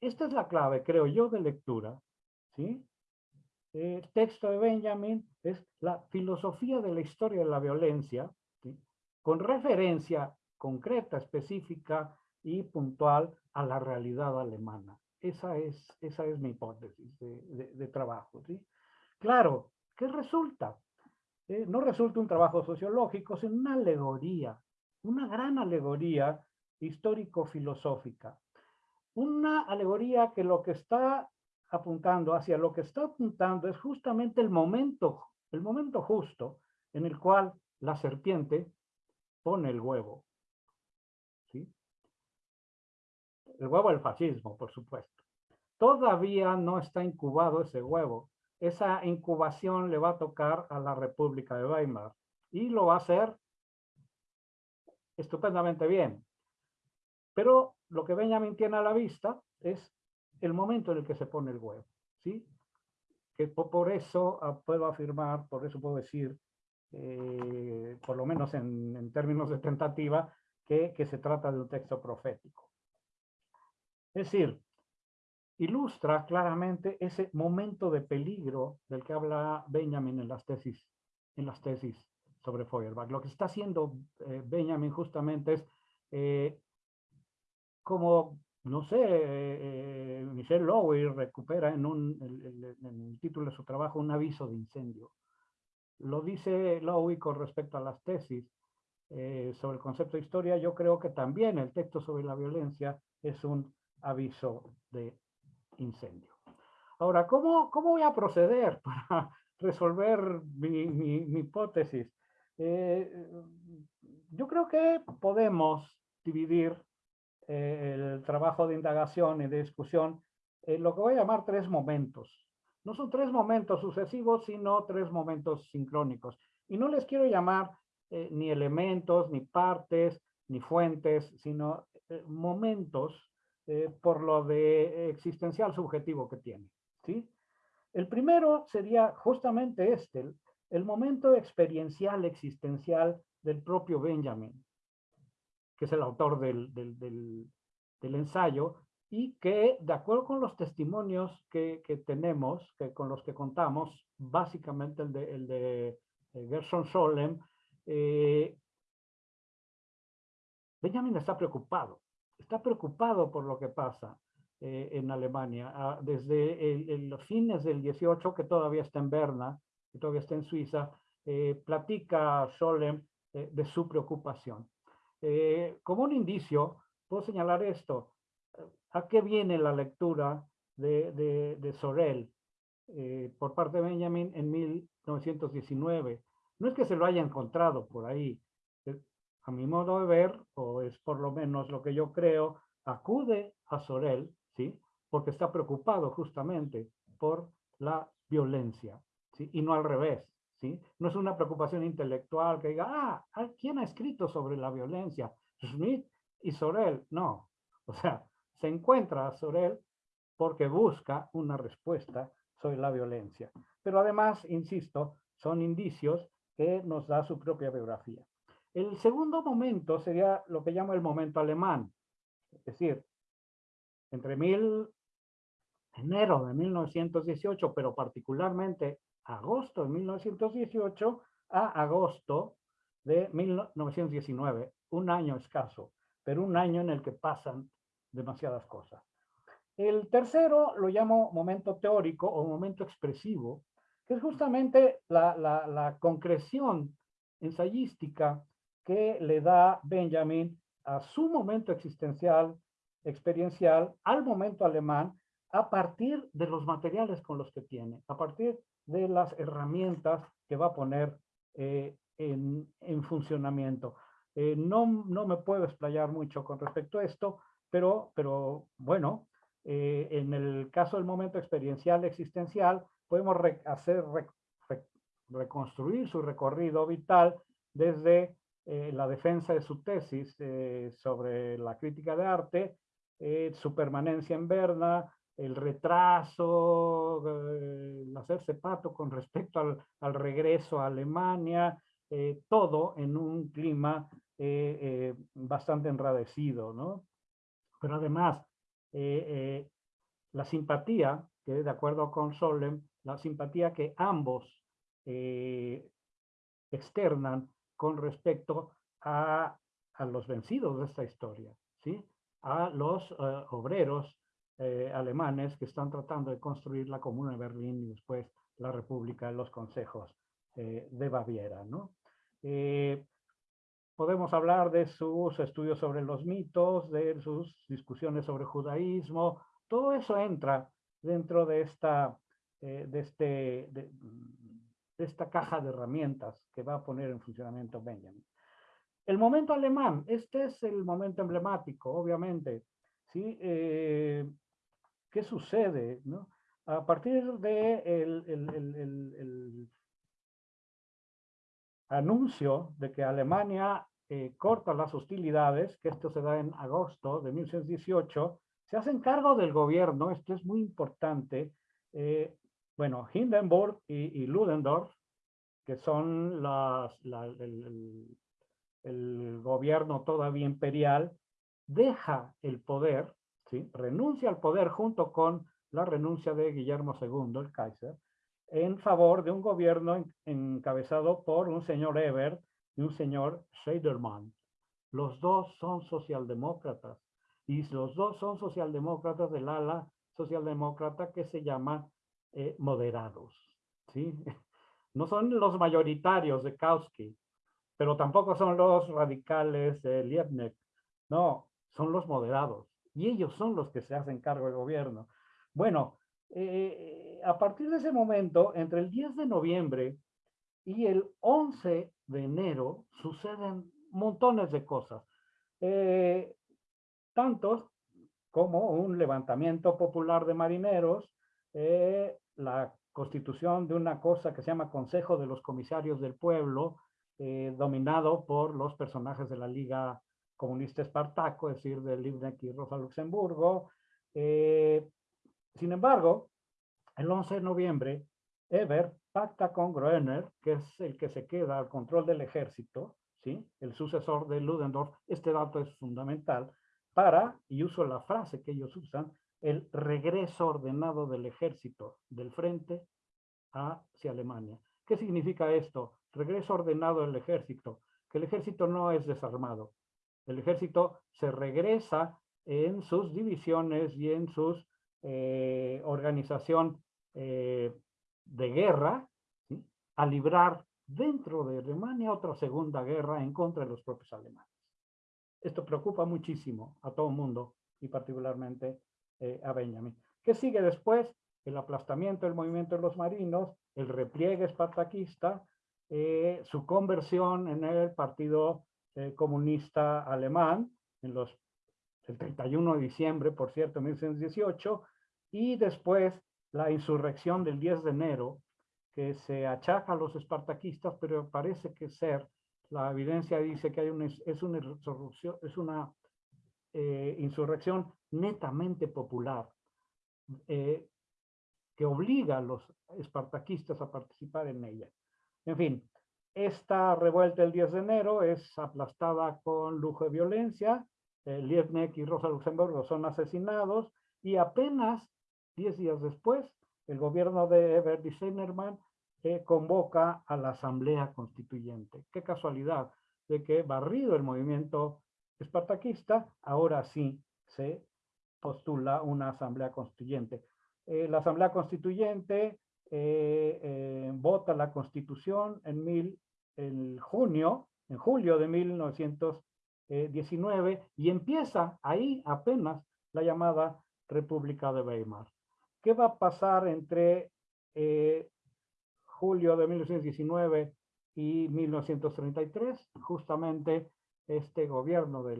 S3: Esta es la clave, creo yo, de lectura. ¿sí? El texto de Benjamin es la filosofía de la historia de la violencia, con referencia concreta, específica y puntual a la realidad alemana. Esa es, esa es mi hipótesis de, trabajo. ¿sí? Claro, ¿qué resulta? Eh, no resulta un trabajo sociológico, sino una alegoría, una gran alegoría histórico-filosófica. Una alegoría que lo que está apuntando, hacia lo que está apuntando es justamente el momento, el momento justo en el cual la serpiente pone el huevo. ¿sí? El huevo del fascismo, por supuesto. Todavía no está incubado ese huevo. Esa incubación le va a tocar a la República de Weimar y lo va a hacer estupendamente bien. Pero lo que Benjamin tiene a la vista es el momento en el que se pone el huevo. ¿sí? Que por eso ah, puedo afirmar, por eso puedo decir, eh, por lo menos en, términos de tentativa, que, que se trata de un texto profético. Es decir, ilustra claramente ese momento de peligro del que habla Benjamin en las tesis, en las tesis sobre Feuerbach. Lo que está haciendo eh, Benjamin justamente es eh, como, no sé, eh, Michel Lowy recupera en, un, en el título de su trabajo un aviso de incendio. Lo dice Lowy con respecto a las tesis sobre el concepto de historia. Yo creo que también el texto sobre la violencia es un aviso de incendio. Ahora, ¿cómo, cómo voy a proceder <laughs> para resolver mi, hipótesis? Eh, yo creo que podemos dividir eh, el trabajo de indagación y de discusión en lo que voy a llamar tres momentos. No son tres momentos sucesivos, sino tres momentos sincrónicos. Y no les quiero llamar eh, ni elementos, ni partes, ni fuentes, sino momentos eh, por lo de existencial subjetivo que tiene. ¿sí? El primero sería justamente este, el, momento experiencial existencial del propio Benjamin, que es el autor del, del, ensayo, y que, de acuerdo con los testimonios que, tenemos, que con los que contamos, básicamente el de, el de Gerson Scholem, eh, Benjamin está preocupado, está preocupado por lo que pasa eh, en Alemania. Ah, desde los fines del 18, que todavía está en Berna, que todavía está en Suiza, eh, platica Scholem de su preocupación. Como un indicio, puedo señalar esto. ¿A qué viene la lectura de, Sorel por parte de Benjamin en 1919? No es que se lo haya encontrado por ahí. Eh, a mi modo de ver, o es por lo menos lo que yo creo, acude a Sorel, ¿sí? Porque está preocupado justamente por la violencia, ¿sí? Y no al revés, ¿sí? No es una preocupación intelectual que diga, ah, ¿quién ha escrito sobre la violencia? Schmidt y Sorel. No, o sea, se encuentra a Sorel porque busca una respuesta sobre la violencia. Pero además, insisto, son indicios que nos da su propia biografía. El segundo momento sería lo que llamo el momento alemán, es decir, entre mil, enero de 1918, pero particularmente agosto de 1918 a agosto de 1919, un año escaso, pero un año en el que pasan demasiadas cosas. El tercero lo llamo momento teórico o momento expresivo, que es justamente la, concreción ensayística que le da Benjamin a su momento existencial, experiencial, al momento alemán, a partir de los materiales con los que tiene, a partir de las herramientas que va a poner eh, en, funcionamiento. Eh, no, no me puedo explayar mucho con respecto a esto, pero, pero bueno, eh, en el caso del momento experiencial existencial, podemos hacer, reconstruir su recorrido vital desde eh, la defensa de su tesis eh, sobre la crítica de arte, su permanencia en Berna, el retraso, el hacerse pato con respecto al, al regreso a Alemania, todo en un clima bastante enradecido, ¿no? Pero además, la simpatía, que de acuerdo con Solem, la simpatía que ambos eh, externan con respecto a, los vencidos de esta historia, ¿sí? a los eh, obreros eh, alemanes que están tratando de construir la Comuna de Berlín y después la República de los Consejos de Baviera. ¿no? podemos hablar de sus estudios sobre los mitos, de sus discusiones sobre judaísmo, todo eso entra dentro de esta eh, de, este, de, esta caja de herramientas que va a poner en funcionamiento Benjamin. El momento alemán, este es el momento emblemático, obviamente. ¿sí? Eh, ¿Qué sucede? ¿no? A partir de el, el, anuncio de que Alemania eh, corta las hostilidades, que esto se da en agosto de 1918, se hacen cargo del gobierno, esto es muy importante, bueno, Hindenburg y, Ludendorff, que son el, gobierno todavía imperial, deja el poder, ¿sí? renuncia al poder junto con la renuncia de Guillermo II, el Kaiser, en favor de un gobierno encabezado por un señor Ebert y un señor Scheidermann. Los dos son socialdemócratas y los dos son socialdemócratas del ala socialdemócrata que se llama eh, moderados. ¿sí? <laughs> No son los mayoritarios de Kautsky, pero tampoco son los radicales de Liebknecht. No, son los moderados. Y ellos son los que se hacen cargo del gobierno. Bueno, eh, a partir de ese momento, entre el 10 de noviembre y el 11 de enero, suceden montones de cosas. Eh, tantos como un levantamiento popular de marineros, la constitución de una cosa que se llama Consejo de los Comisarios del Pueblo, eh, dominado por los personajes de la Liga Comunista Espartaco, es decir, de Liebknecht y Rosa Luxemburgo. Eh, sin embargo, el 11 de noviembre, Eber pacta con Groener, que es el que se queda al control del ejército, ¿sí? el sucesor de Ludendorff. Este dato es fundamental. para, y uso la frase que ellos usan, el regreso ordenado del ejército del frente hacia Alemania. ¿Qué significa esto? Regreso ordenado del ejército, que el ejército no es desarmado. El ejército se regresa en sus divisiones y en su eh, organización eh, de guerra a librar dentro de Alemania otra segunda guerra en contra de los propios alemanes. Esto preocupa muchísimo a todo el mundo y particularmente eh, a Benjamin. ¿Qué sigue después? El aplastamiento del movimiento de los marinos, el repliegue espartaquista, eh, su conversión en el Partido eh, Comunista Alemán, en los, el 31 de diciembre, por cierto, 1918, y después la insurrección del 10 de enero, que se achaca a los espartaquistas, pero parece que ser, la evidencia dice que hay una, es una insurrección, es una insurrección netamente popular, eh, que obliga a los espartaquistas a participar en ella. En fin, esta revuelta el 10 de enero es aplastada con lujo de violencia, eh, Liebknecht y Rosa Luxemburgo son asesinados y apenas 10 días después el gobierno de Everdy Zimmermann eh, convoca a la Asamblea Constituyente. Qué casualidad de que barrido el movimiento espartaquista, ahora sí se postula una asamblea constituyente. Eh, la asamblea constituyente vota la constitución en, mil, en junio, en julio de 1919 y empieza ahí apenas la llamada República de Weimar. ¿Qué va a pasar entre julio de 1919 y 1933? Justamente este gobierno de,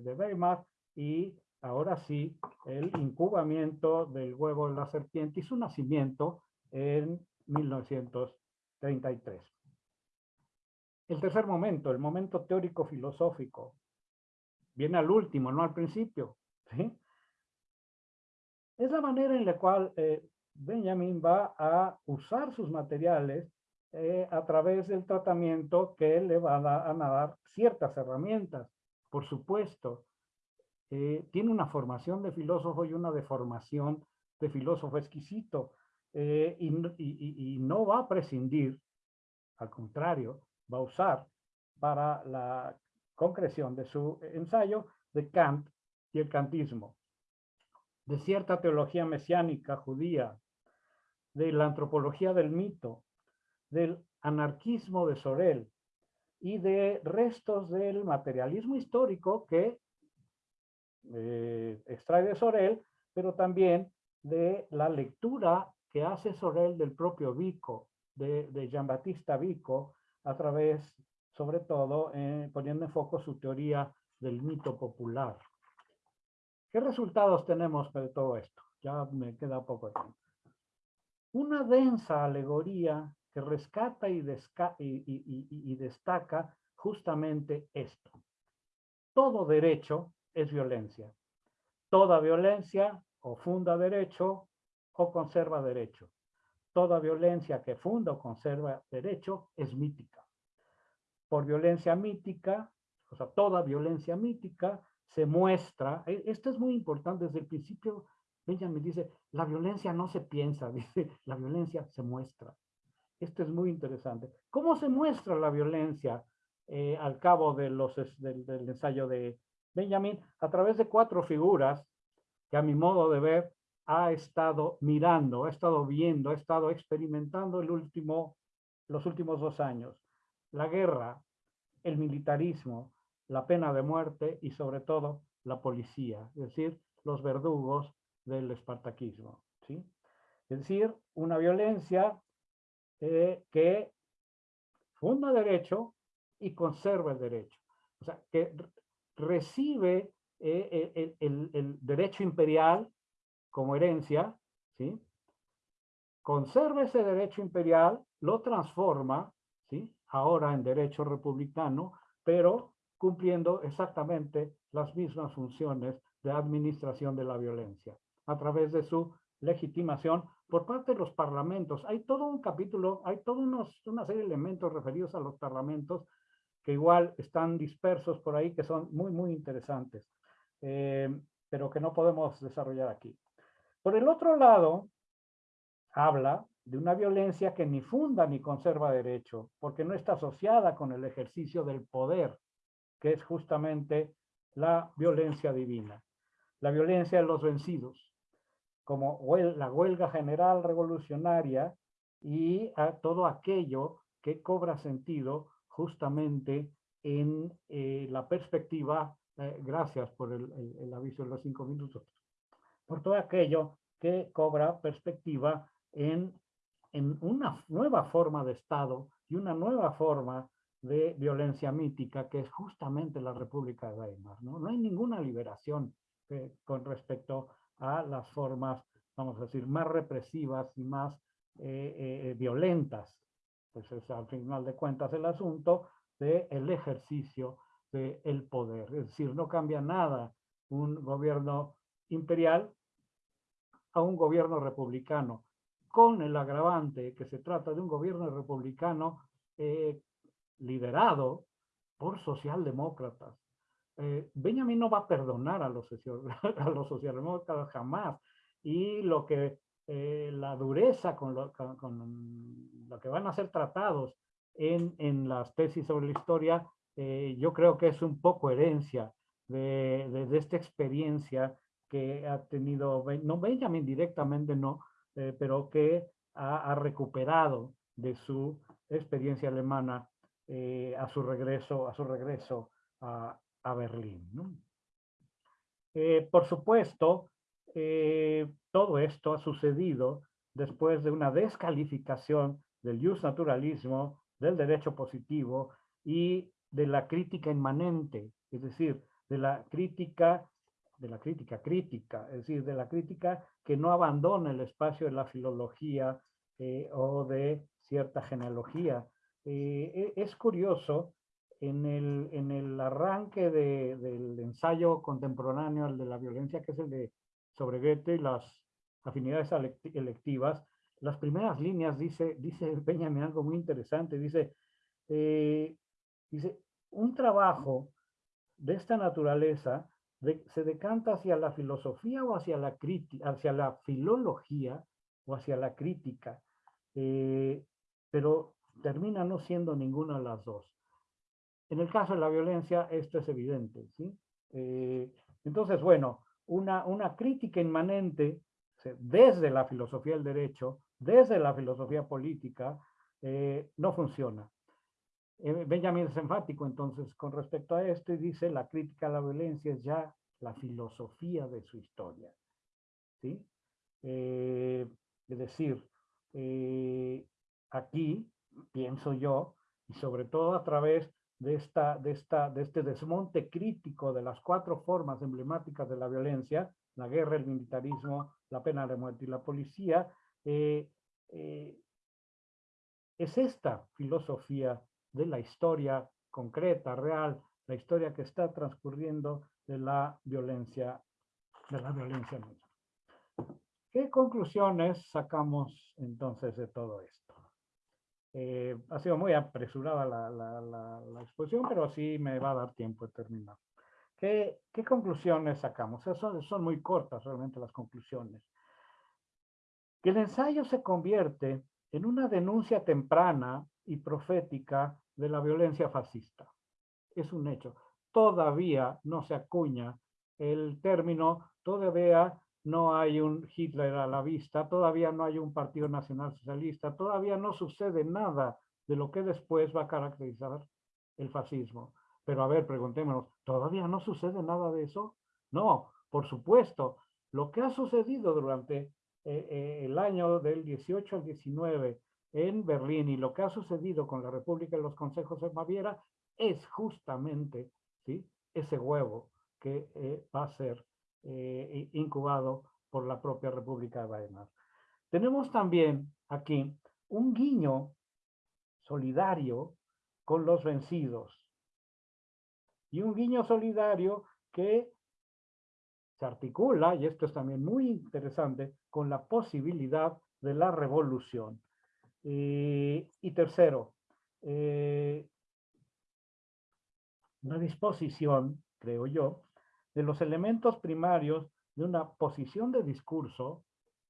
S3: de Weimar y ahora sí, el incubamiento del huevo de la serpiente y su nacimiento en 1933. El tercer momento, el momento teórico-filosófico, viene al último, no al principio. Es la manera en la cual eh, Benjamin va a usar sus materiales eh, a través del tratamiento que le va a, a dar ciertas herramientas. Por supuesto, eh, tiene una formación de filósofo y una deformación de filósofo exquisito eh, y, no va a prescindir, al contrario, va a usar para la concreción de su ensayo de Kant y el kantismo, de cierta teología mesiánica judía, de la antropología del mito, del anarquismo de Sorel y de restos del materialismo histórico que eh, extrae de Sorel, pero también de la lectura que hace Sorel del propio Vico, de, de Jean-Baptiste Vico, a través, sobre todo, eh, poniendo en foco su teoría del mito popular. ¿Qué resultados tenemos de todo esto? Ya me queda poco tiempo. Una densa alegoría que rescata y, y destaca justamente esto. Todo derecho es violencia. Toda violencia o funda derecho o conserva derecho. Toda violencia que funda o conserva derecho es mítica. Por violencia mítica, o sea, toda violencia mítica se muestra, e, esto es muy importante desde el principio, Benjamin dice, la violencia no se piensa, <laughs> dice, la violencia se muestra. Esto es muy interesante. ¿Cómo se muestra la violencia eh, al cabo de los, del ensayo de, Benjamin, a través de cuatro figuras que a mi modo de ver ha estado mirando, ha estado viendo, ha estado experimentando el último, los últimos dos años. La guerra, el militarismo, la pena de muerte y sobre todo la policía, es decir, los verdugos del espartaquismo. ¿sí? Es decir, una violencia eh, que funda derecho y conserva el derecho. O sea, que recibe eh, eh, el, derecho imperial como herencia, ¿sí? conserva ese derecho imperial, lo transforma, ¿sí? ahora en derecho republicano, pero cumpliendo exactamente las mismas funciones de administración de la violencia, a través de su legitimación por parte de los parlamentos. Hay todo un capítulo, hay toda una serie de elementos referidos a los parlamentos que igual están dispersos por ahí, que son muy, muy interesantes. pero que no podemos desarrollar aquí. Por el otro lado, habla de una violencia que ni funda ni conserva derecho, porque no está asociada con el ejercicio del poder, que es justamente la violencia divina, la violencia de los vencidos, como la huelga general revolucionaria y a todo aquello que cobra sentido justamente en eh, la perspectiva, eh, gracias por el aviso de los cinco minutos, por todo aquello que cobra perspectiva en, en una nueva forma de Estado y una nueva forma de violencia mítica, que es justamente la República de Weimar. No, no hay ninguna liberación eh, con respecto a las formas, vamos a decir, más represivas y más eh, eh, violentas. Pues es al final de cuentas el asunto del el ejercicio del poder. Es decir, no cambia nada un gobierno imperial a un gobierno republicano, con el agravante que se trata de un gobierno republicano eh, liderado por socialdemócratas. Eh, Benjamin no va a perdonar a los, <laughs> socialdemócratas jamás. Y lo que eh, la dureza con lo, que van a ser tratados en, las tesis sobre la historia, yo creo que es un poco herencia de esta experiencia que ha tenido, no Benjamin directamente no, eh, pero que ha, recuperado de su experiencia alemana eh, a su regreso a, su regreso a, Berlín. Eh, por supuesto, todo esto ha sucedido después de una descalificación del naturalismo, del derecho positivo y de la crítica inmanente, es decir, de la crítica de la crítica crítica, es decir, de la crítica que no abandona el espacio de la filología eh, o de cierta genealogía. Eh, e, es curioso, en el, en el arranque del ensayo contemporáneo, el de la violencia, que es el de sobre Goethe y las afinidades electivas, las primeras líneas dice, dice <laughs> Benjamin algo muy interesante, dice, eh, dice, un trabajo de esta naturaleza se decanta hacia la filosofía o hacia la hacia la filología o hacia la crítica, eh, pero termina no siendo ninguna de las dos. En el caso de la violencia, esto es evidente, ¿sí? Eh, entonces, bueno, una, una crítica inmanente desde la filosofía del derecho, desde la filosofía política, eh, no funciona. Eh, Benjamin es enfático entonces con respecto a esto y dice la crítica a la violencia es ya la filosofía de su historia. ¿sí? Eh, es decir, eh, aquí pienso yo, y sobre todo a través de, esta, de, esta, de este desmonte crítico de las cuatro formas emblemáticas de la violencia, la guerra, el militarismo, la pena de muerte y la policía, es esta filosofía de la historia concreta, real, la historia que está transcurriendo de la violencia, de la violencia misma. ¿Qué conclusiones sacamos entonces de todo esto? Eh, ha sido muy apresurada la, la, exposición, pero sí me va a dar tiempo de terminar. ¿Qué, qué conclusiones sacamos? Son, son muy cortas realmente las conclusiones. Que el ensayo se convierte en una denuncia temprana y profética de la violencia fascista. Es un hecho. Todavía no se acuña el término, todavía no hay un Hitler a la vista, todavía no hay un Partido Nacional Socialista, todavía no sucede nada de lo que después va a caracterizar el fascismo. Pero a ver, preguntémonos, ¿todavía no sucede nada de eso? No, por supuesto. Lo que ha sucedido durante eh, eh, el año del 18 al 19 en Berlín y lo que ha sucedido con la República y los Consejos de Baviera es justamente ¿sí? ese huevo que eh, va a ser eh, incubado por la propia República de Weimar. Tenemos también aquí un guiño solidario con los vencidos y un guiño solidario que se articula, y esto es también muy interesante, con la posibilidad de la revolución. Y tercero, eh, una disposición, creo yo, de los elementos primarios de una posición de discurso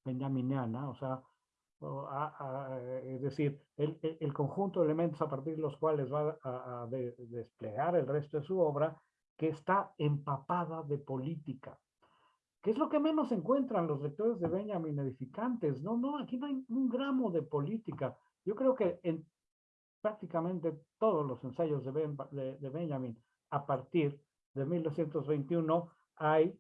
S3: benjaminiana, o sea, es decir, el, conjunto de elementos a partir de los cuales va a, desplegar el resto de su obra, que está empapada de política. ¿Qué es lo que menos encuentran los lectores de Benjamin edificantes? No, no, aquí no hay un gramo de política. Yo creo que en prácticamente todos los ensayos de, de Benjamin a partir de 1921 hay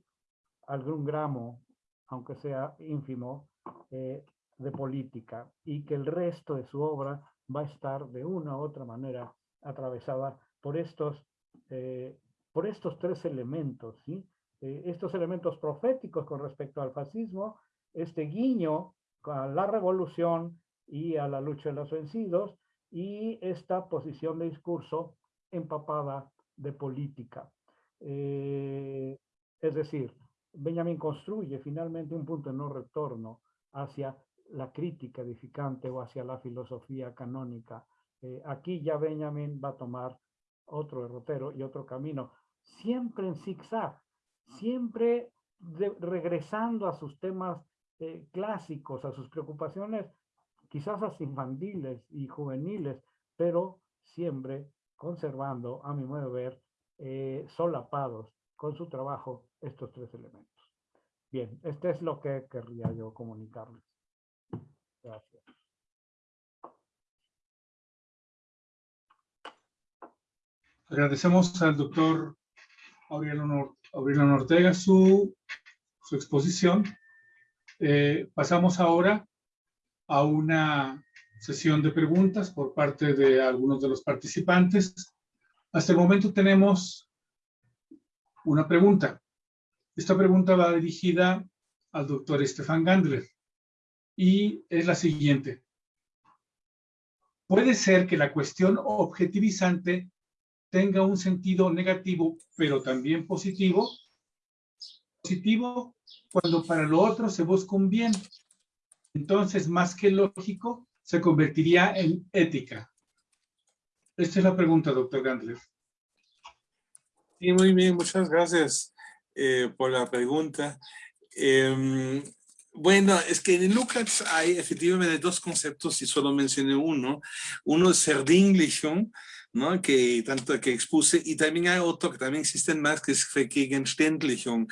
S3: algún gramo, aunque sea ínfimo, eh, de política y que el resto de su obra va a estar de una u otra manera atravesada por estos, eh, por estos tres elementos, ¿sí? Eh, estos elementos proféticos con respecto al fascismo, este guiño a la revolución y a la lucha de los vencidos, y esta posición de discurso empapada de política. Eh, es decir, Benjamin construye finalmente un punto de no retorno hacia la crítica edificante o hacia la filosofía canónica. Eh, aquí ya Benjamin va a tomar otro derrotero y otro camino, siempre en zigzag, siempre regresando a sus temas eh, clásicos, a sus preocupaciones quizás hasta infantiles y juveniles, pero siempre conservando, a mi modo de ver, eh, solapados con su trabajo estos tres elementos. Bien, este es lo que querría yo comunicarles. Gracias.
S1: Agradecemos al doctor Aurelio, Ortega su, su exposición. Eh, pasamos ahora a una sesión de preguntas por parte de algunos de los participantes. Hasta el momento tenemos una pregunta. Esta pregunta va dirigida al doctor Estefan Gandler y es la siguiente. ¿Puede ser que la cuestión objetivizante tenga un sentido negativo, pero también positivo? Positivo cuando para lo otro se busca un bien entonces más que lógico, se convertiría en ética. Esta es la pregunta, doctor Gandler.
S2: Sí, muy bien, muchas gracias eh, por la pregunta. Em, bueno, es que en Lucas hay efectivamente dos conceptos y solo mencioné uno. Uno es Verdinglichung, ¿no? que tanto que expuse, y también hay otro que también existen más, que es Vergegenständlichung.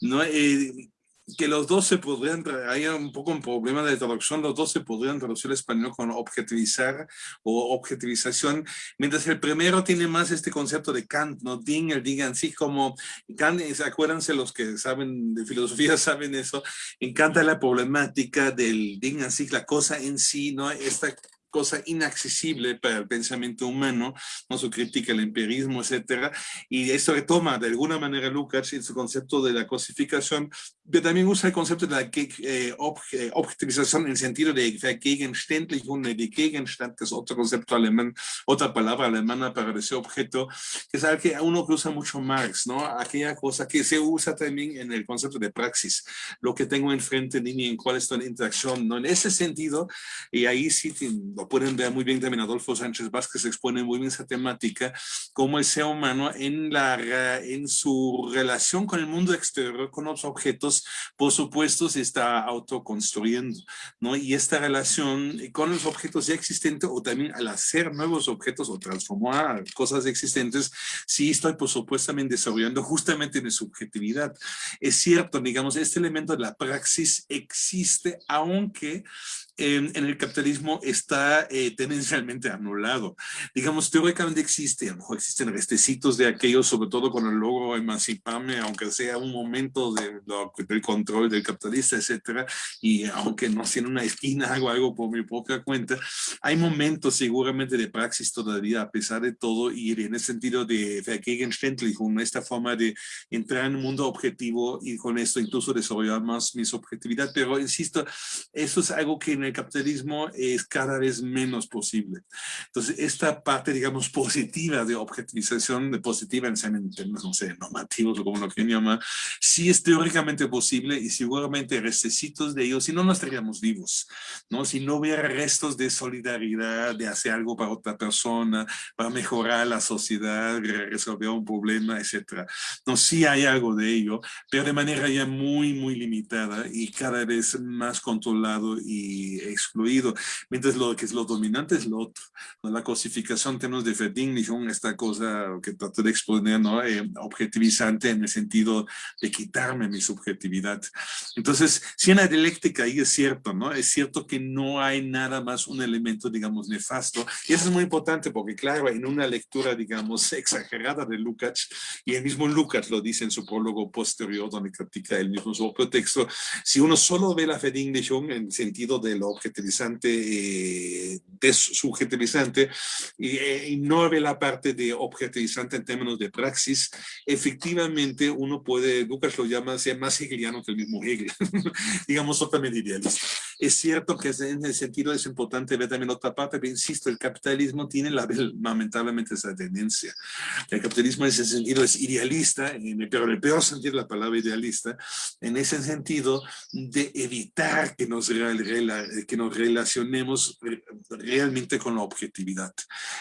S2: ¿no? Eh, que los dos se podrían, hay un poco un problema de traducción, los dos se podrían traducir al español con objetivizar o objetivización, mientras el primero tiene más este concepto de Kant, ¿no? Ding, el Ding en sí, como Kant, acuérdense los que saben de filosofía, <laughs> saben eso, encanta la problemática del Ding en sí, la cosa en sí, ¿no? Esta cosa inaccesible para el pensamiento humano, ¿no? su crítica al empirismo, etcétera, y esto retoma de alguna manera Lukács en su concepto de la cosificación, pero también usa el concepto de la eh, objetivización en el sentido de Vergegenständlichung, de Gegenstand, que es otro concepto alemán, otra palabra alemana para ese objeto, que es algo que uno usa mucho Marx, ¿no? Aquella cosa que se usa también en el concepto de praxis, lo que tengo enfrente de mí, en cuál está la interacción, ¿no? En ese sentido, y ahí sí lo pueden ver muy bien también Adolfo Sánchez Vázquez expone muy bien esa temática, como el ser humano en, la, en su relación con el mundo exterior, con los objetos, por supuesto se está autoconstruyendo, ¿no? Y esta relación con los objetos ya existentes o también al hacer nuevos objetos o transformar cosas existentes, sí estoy por supuesto también desarrollando justamente en subjetividad. Es cierto, digamos, este elemento de la praxis existe, aunque en, el capitalismo está eh, tendencialmente anulado. Digamos, teóricamente existe, a lo mejor existen restecitos de aquello, sobre todo el logro emanciparme, aunque sea un momento de, del control del capitalista, etcétera, y aunque no sea en una esquina <laughs> hago algo por mi propia cuenta, hay momentos seguramente de praxis todavía, a pesar de todo, y en el sentido de con esta forma de entrar en un mundo objetivo y con esto incluso desarrollar más mi subjetividad, pero insisto, eso es algo que en el capitalismo es cada vez menos posible. Entonces, esta parte, digamos, positiva de objetivización, de positiva en términos, no sé, normativos o como lo que llama, sí es teóricamente posible y seguramente restecitos de ellos, si no, no estaríamos vivos, ¿no? Si no hubiera restos de solidaridad, de hacer algo para otra persona, para mejorar la sociedad, resolver un problema, etcétera. No, sí hay algo de ello, pero de manera ya muy, muy limitada y cada vez más controlado y excluido, mientras lo que es lo dominante es lo otro. La cosificación en términos de Verdinglichung, esta cosa que trato de exponer, ¿no? Eh, objetivizante en el sentido de quitarme mi subjetividad. Entonces, si en la dialéctica ahí es cierto, ¿no? Es cierto que no hay nada más un elemento, digamos, nefasto. Y eso es muy importante porque, claro, en una lectura, digamos, exagerada de Lukács, y el mismo Lukács lo dice en su prólogo posterior, donde critica el mismo su propio texto, si uno solo ve la Verdinglichung en sentido de lo objetivizante, eh, y, eh, y no ve la parte de objetivizante en términos de praxis, efectivamente uno puede, Lucas lo llama, ser más hegeliano que el mismo Hegel, <laughs> digamos totalmente idealista. Es cierto que en ese sentido es importante ver también otra parte, pero insisto, el capitalismo tiene la, lamentablemente esa tendencia. El capitalismo en ese sentido es idealista, en el peor sentido de la palabra idealista, en ese sentido de evitar que nos, que nos relacionemos realmente con la objetividad.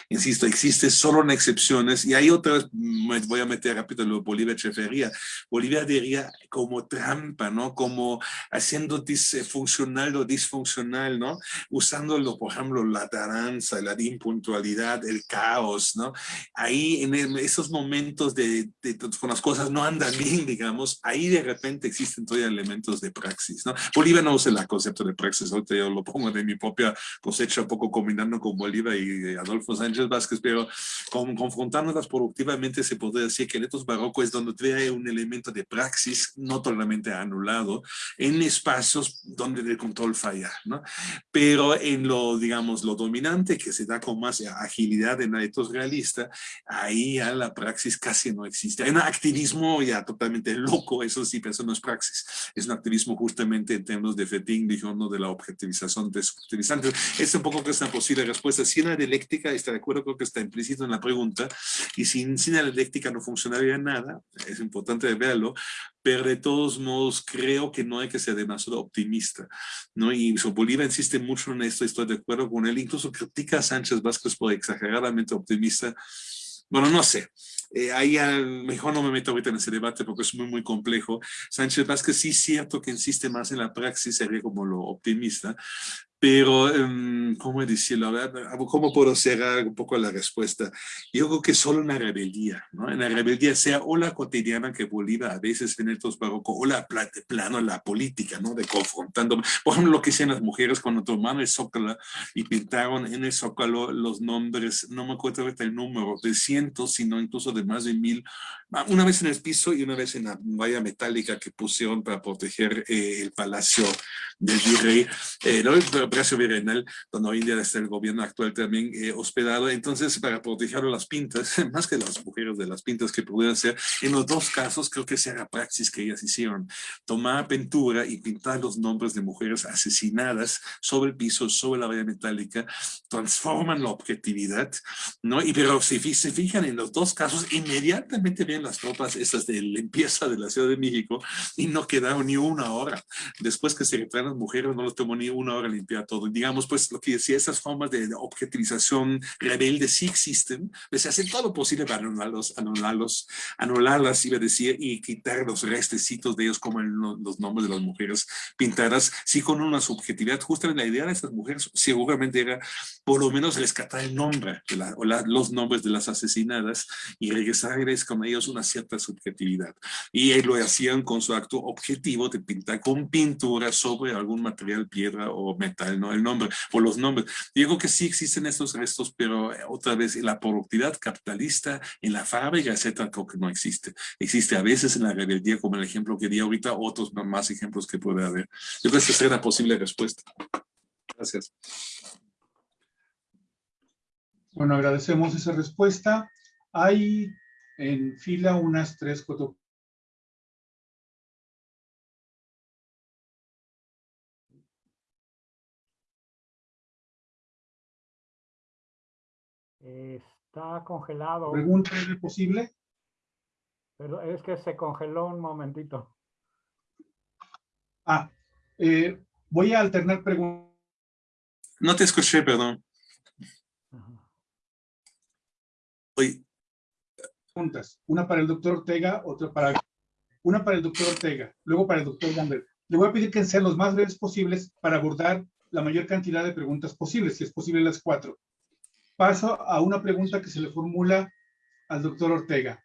S2: Insisto, existe solo en excepciones y hay otras, me voy a meter rápido Bolivia Echeverría. Bolivia diría como trampa, ¿no? Como haciendo disfuncional lo disfuncional, ¿no? Usándolo, por ejemplo, la taranza, la impuntualidad, el caos, ¿no? Ahí en esos momentos de, de, con las cosas no andan bien, digamos, ahí de repente existen todavía elementos de praxis, ¿no? Bolivia no usa el concepto de praxis, ahorita yo lo pongo de mi propia cosecha, un poco combinando con Bolivia y Adolfo Sánchez Vázquez, pero con, confrontándolas productivamente se podría decir que el etos barroco es donde trae un elemento de praxis no totalmente anulado en espacios donde el control falla, ¿no? Pero en lo, digamos, lo dominante que se da con más agilidad en el etos realista, ahí ya la praxis casi no existe. Hay un activismo ya totalmente loco, eso sí, pero eso no es praxis. Es un activismo justamente en términos de fetín, digamos, de la objetivización desubjetivizante. Es un poco que es una posible respuesta. Si una dialéctica, está de acuerdo, creo que está implícito en la pregunta, y sin, sin la dialéctica no funcionaría nada, es importante verlo, pero de todos modos creo que no hay que ser demasiado optimista, ¿no? Y Bolívar insiste mucho en esto, estoy de acuerdo con él, incluso critica a Sánchez Vázquez por exageradamente optimista, bueno, no sé, eh, ahí mejor no me meto ahorita en ese debate porque es muy, muy complejo. Sánchez Vázquez sí es cierto que insiste más en la praxis, sería como lo optimista, pero, um, ¿cómo decirlo? ¿cómo puedo cerrar un poco la respuesta? Yo creo que solo una rebeldía, ¿no? En la rebeldía sea o la cotidiana que Bolívar a veces en estos barroco, o la plano la política, ¿no? De confrontando. Por ejemplo, lo que hacían las mujeres cuando tomaron el zócalo y pintaron en el zócalo los nombres, no me acuerdo ahorita el número, de cientos, sino incluso de más de mil, una vez en el piso y una vez en la valla metálica que pusieron para proteger eh, el palacio del virrey. Eh, ¿no? Palacio Virreinal, donde hoy en día está el gobierno actual también eh, hospedado. Entonces, para proteger las pintas, <laughs> más que las mujeres de las pintas que pudieran ser, en los dos casos creo que sea la praxis que ellas hicieron. Tomar pintura y pintar los nombres de mujeres asesinadas sobre el piso, sobre la valla metálica, transforman la objetividad, ¿no? Y pero si se fijan en los dos casos, inmediatamente ven las tropas esas de limpieza de la Ciudad de México y no quedaron ni una hora. Después que se retraen las mujeres, no les tomó ni una hora limpiar todo. Digamos, pues lo que decía, esas formas de, objetivización rebelde sí existen, pues, se hace todo lo posible para anularlos, anularlos, anularlas, iba a decir, y quitar los restecitos de ellos como los nombres de las mujeres pintadas, sí con una subjetividad. Justamente la idea de estas mujeres seguramente era por lo menos rescatar el nombre de la, o los nombres de las asesinadas y regresarles con ellos una cierta subjetividad. Y lo hacían con su acto objetivo de pintar con pintura sobre algún material, piedra o metal el nombre, o los nombres. Digo que sí existen estos restos, pero eh, otra vez la productividad capitalista en la fábrica, etcétera, creo que no existe. Existe a veces en la rebeldía, como el ejemplo que di ahorita, otros más ejemplos que puede haber. Yo creo que esa es una posible respuesta. Gracias.
S1: Bueno, agradecemos esa respuesta. Hay en fila unas tres, cuatro
S3: Está congelado.
S1: ¿Pregunta es posible?
S3: Pero es que se congeló un momentito.
S1: Ah, eh, voy a alternar preguntas.
S2: No te escuché, perdón. Hoy.
S1: Preguntas. Una para el doctor Ortega, otra para... Una para el doctor Ortega, luego para el doctor Gamber. Le voy a pedir que sean los más breves posibles para abordar la mayor cantidad de preguntas posibles, si es posible las cuatro. Paso a una pregunta que se le formula al doctor Ortega.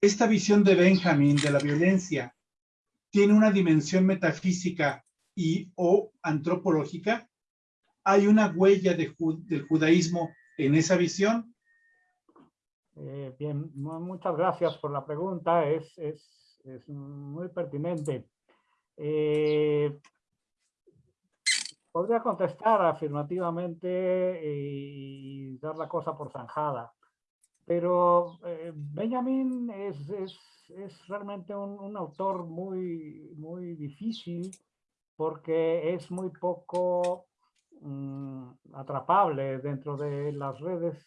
S1: Esta visión de Benjamin de la violencia tiene una dimensión metafísica y o antropológica? ¿Hay una huella de, del judaísmo en esa visión?
S3: Eh, bien, muchas gracias por la pregunta, es muy pertinente. Eh, podría contestar afirmativamente y dar la cosa por zanjada, pero eh, Benjamin es, es, es realmente un, un, autor muy, muy difícil porque es muy poco mm, atrapable dentro de las redes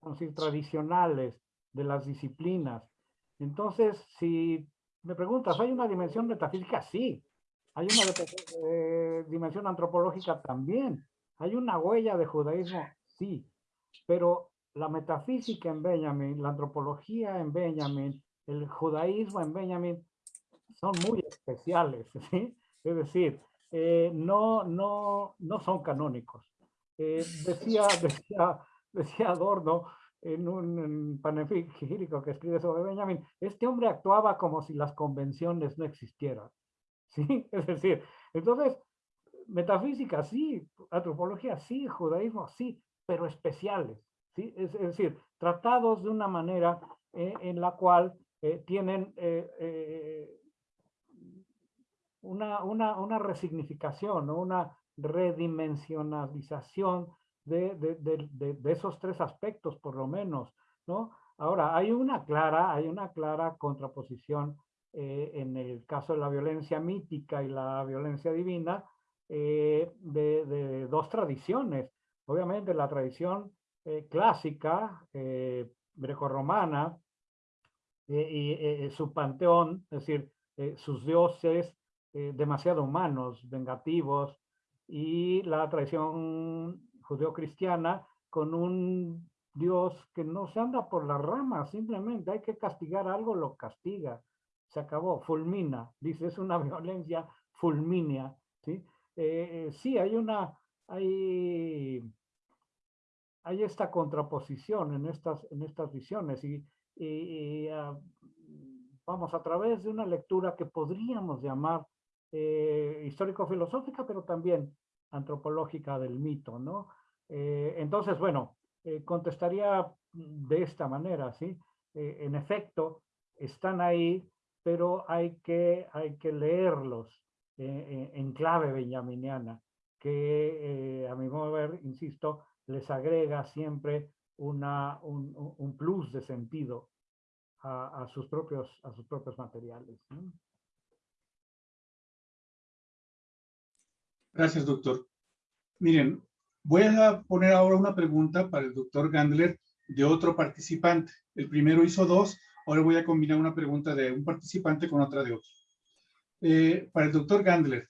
S3: decir, tradicionales de las disciplinas. Entonces, si me preguntas, ¿hay una dimensión metafísica? Sí. Hay una eh, dimensión antropológica también. Hay una huella de judaísmo, sí. Pero la metafísica en Benjamin, la antropología en Benjamin, el judaísmo en Benjamin son muy especiales, <laughs> ¿sí? Es decir, eh, no, no, no son canónicos. Eh, decía, <laughs> decía, decía Adorno en un panegírico que escribe sobre Benjamin, este hombre actuaba como si las convenciones no existieran. ¿Sí? <laughs> Es decir, entonces, metafísica sí, antropología sí, judaísmo sí, pero especiales. ¿sí? Es, decir, tratados de una manera eh, en la cual eh, tienen eh, una, una, una, resignificación, una redimensionalización de, de, de, de, esos tres aspectos, por lo menos, ¿no? Ahora, hay una clara, hay una clara contraposición en el caso de la violencia mítica y la violencia divina de, dos tradiciones. Obviamente la tradición clásica, grecorromana, eh, y eh, eh, su panteón, es decir, sus dioses demasiado humanos, vengativos, y la tradición judeo-cristiana con un Dios que no se anda por las ramas, simplemente hay que castigar algo, lo castiga. Se acabó, fulmina, dice, es una <laughs> violencia fulmínea. ¿sí? sí, hay una, hay, hay esta contraposición en estas, en estas visiones y ah, vamos, a través de una lectura que podríamos llamar eh, histórico-filosófica, pero también antropológica del mito, ¿no? Eh, entonces, bueno, eh, contestaría de esta manera, ¿sí? en efecto, están ahí, pero hay que, hay que leerlos en clave benjaminiana, que a mi modo de ver, insisto, les agrega siempre una, un, plus de sentido a, sus, propios, a sus propios materiales.
S1: Gracias, doctor. Miren, voy a poner ahora una pregunta para el doctor Gandler de otro participante. El primero hizo dos, ahora voy a combinar una pregunta de un participante con otra de otro. Eh, para el doctor Gandler,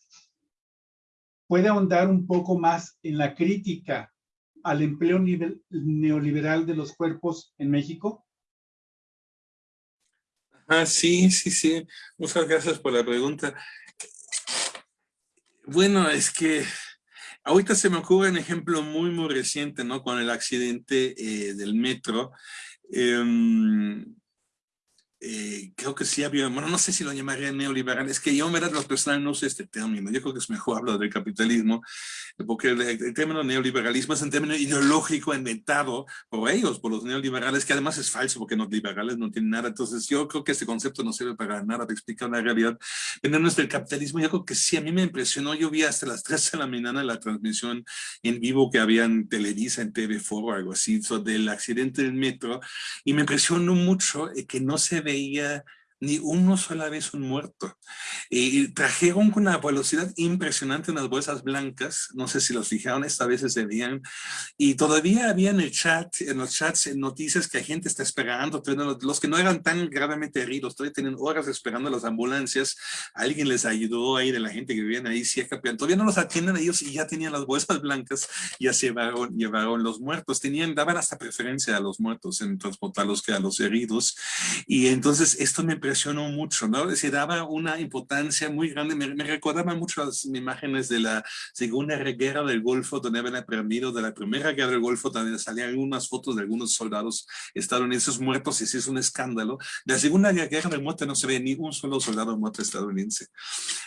S1: ¿puede ahondar un poco más en la crítica al empleo neoliberal de los cuerpos en México?
S2: Ah, sí, sí, sí. Muchas gracias por la pregunta. Bueno, es que ahorita se me ocurre un ejemplo muy, muy reciente, ¿no? Con el accidente eh, del metro. Em, eh, creo que sí había, bueno, no sé si lo llamaría neoliberal, es que yo en verdad lo personal no sé este término, yo creo que es mejor hablar del capitalismo, porque el, término neoliberalismo es un término ideológico inventado por ellos, por los neoliberales, que además es falso, porque los liberales no tienen nada, entonces yo creo que este concepto no sirve para nada de explicar la realidad. En términos del capitalismo, yo creo que sí, a mí me impresionó, yo vi hasta las 3 de la mañana la transmisión en vivo que había en Televisa, en TV4 o algo así, del accidente del metro, y me impresionó mucho eh, que no se the ni uno sola vez un muerto. Y trajeron con una velocidad impresionante unas bolsas blancas, no sé si los fijaron, esta vez se veían, y todavía había en el chat, en los chats, noticias que la gente está esperando, los que no eran tan gravemente heridos, todavía tienen horas esperando las ambulancias, alguien les ayudó ahí de la gente que vivían ahí cerca, todavía no los atienden ellos y ya tenían las bolsas blancas, ya se llevaron, llevaron los muertos, tenían, daban hasta preferencia a los muertos en transportarlos que a los heridos, y entonces esto me impresionó mucho, ¿no? Se daba una importancia muy grande, me, me recordaba mucho las imágenes de la Segunda Guerra del Golfo, donde habían aprendido de la Primera Guerra del Golfo, también salían algunas fotos de algunos soldados estadounidenses muertos, y sí es un escándalo. De la Segunda Guerra del Muerte no se ve ni un solo soldado muerto estadounidense.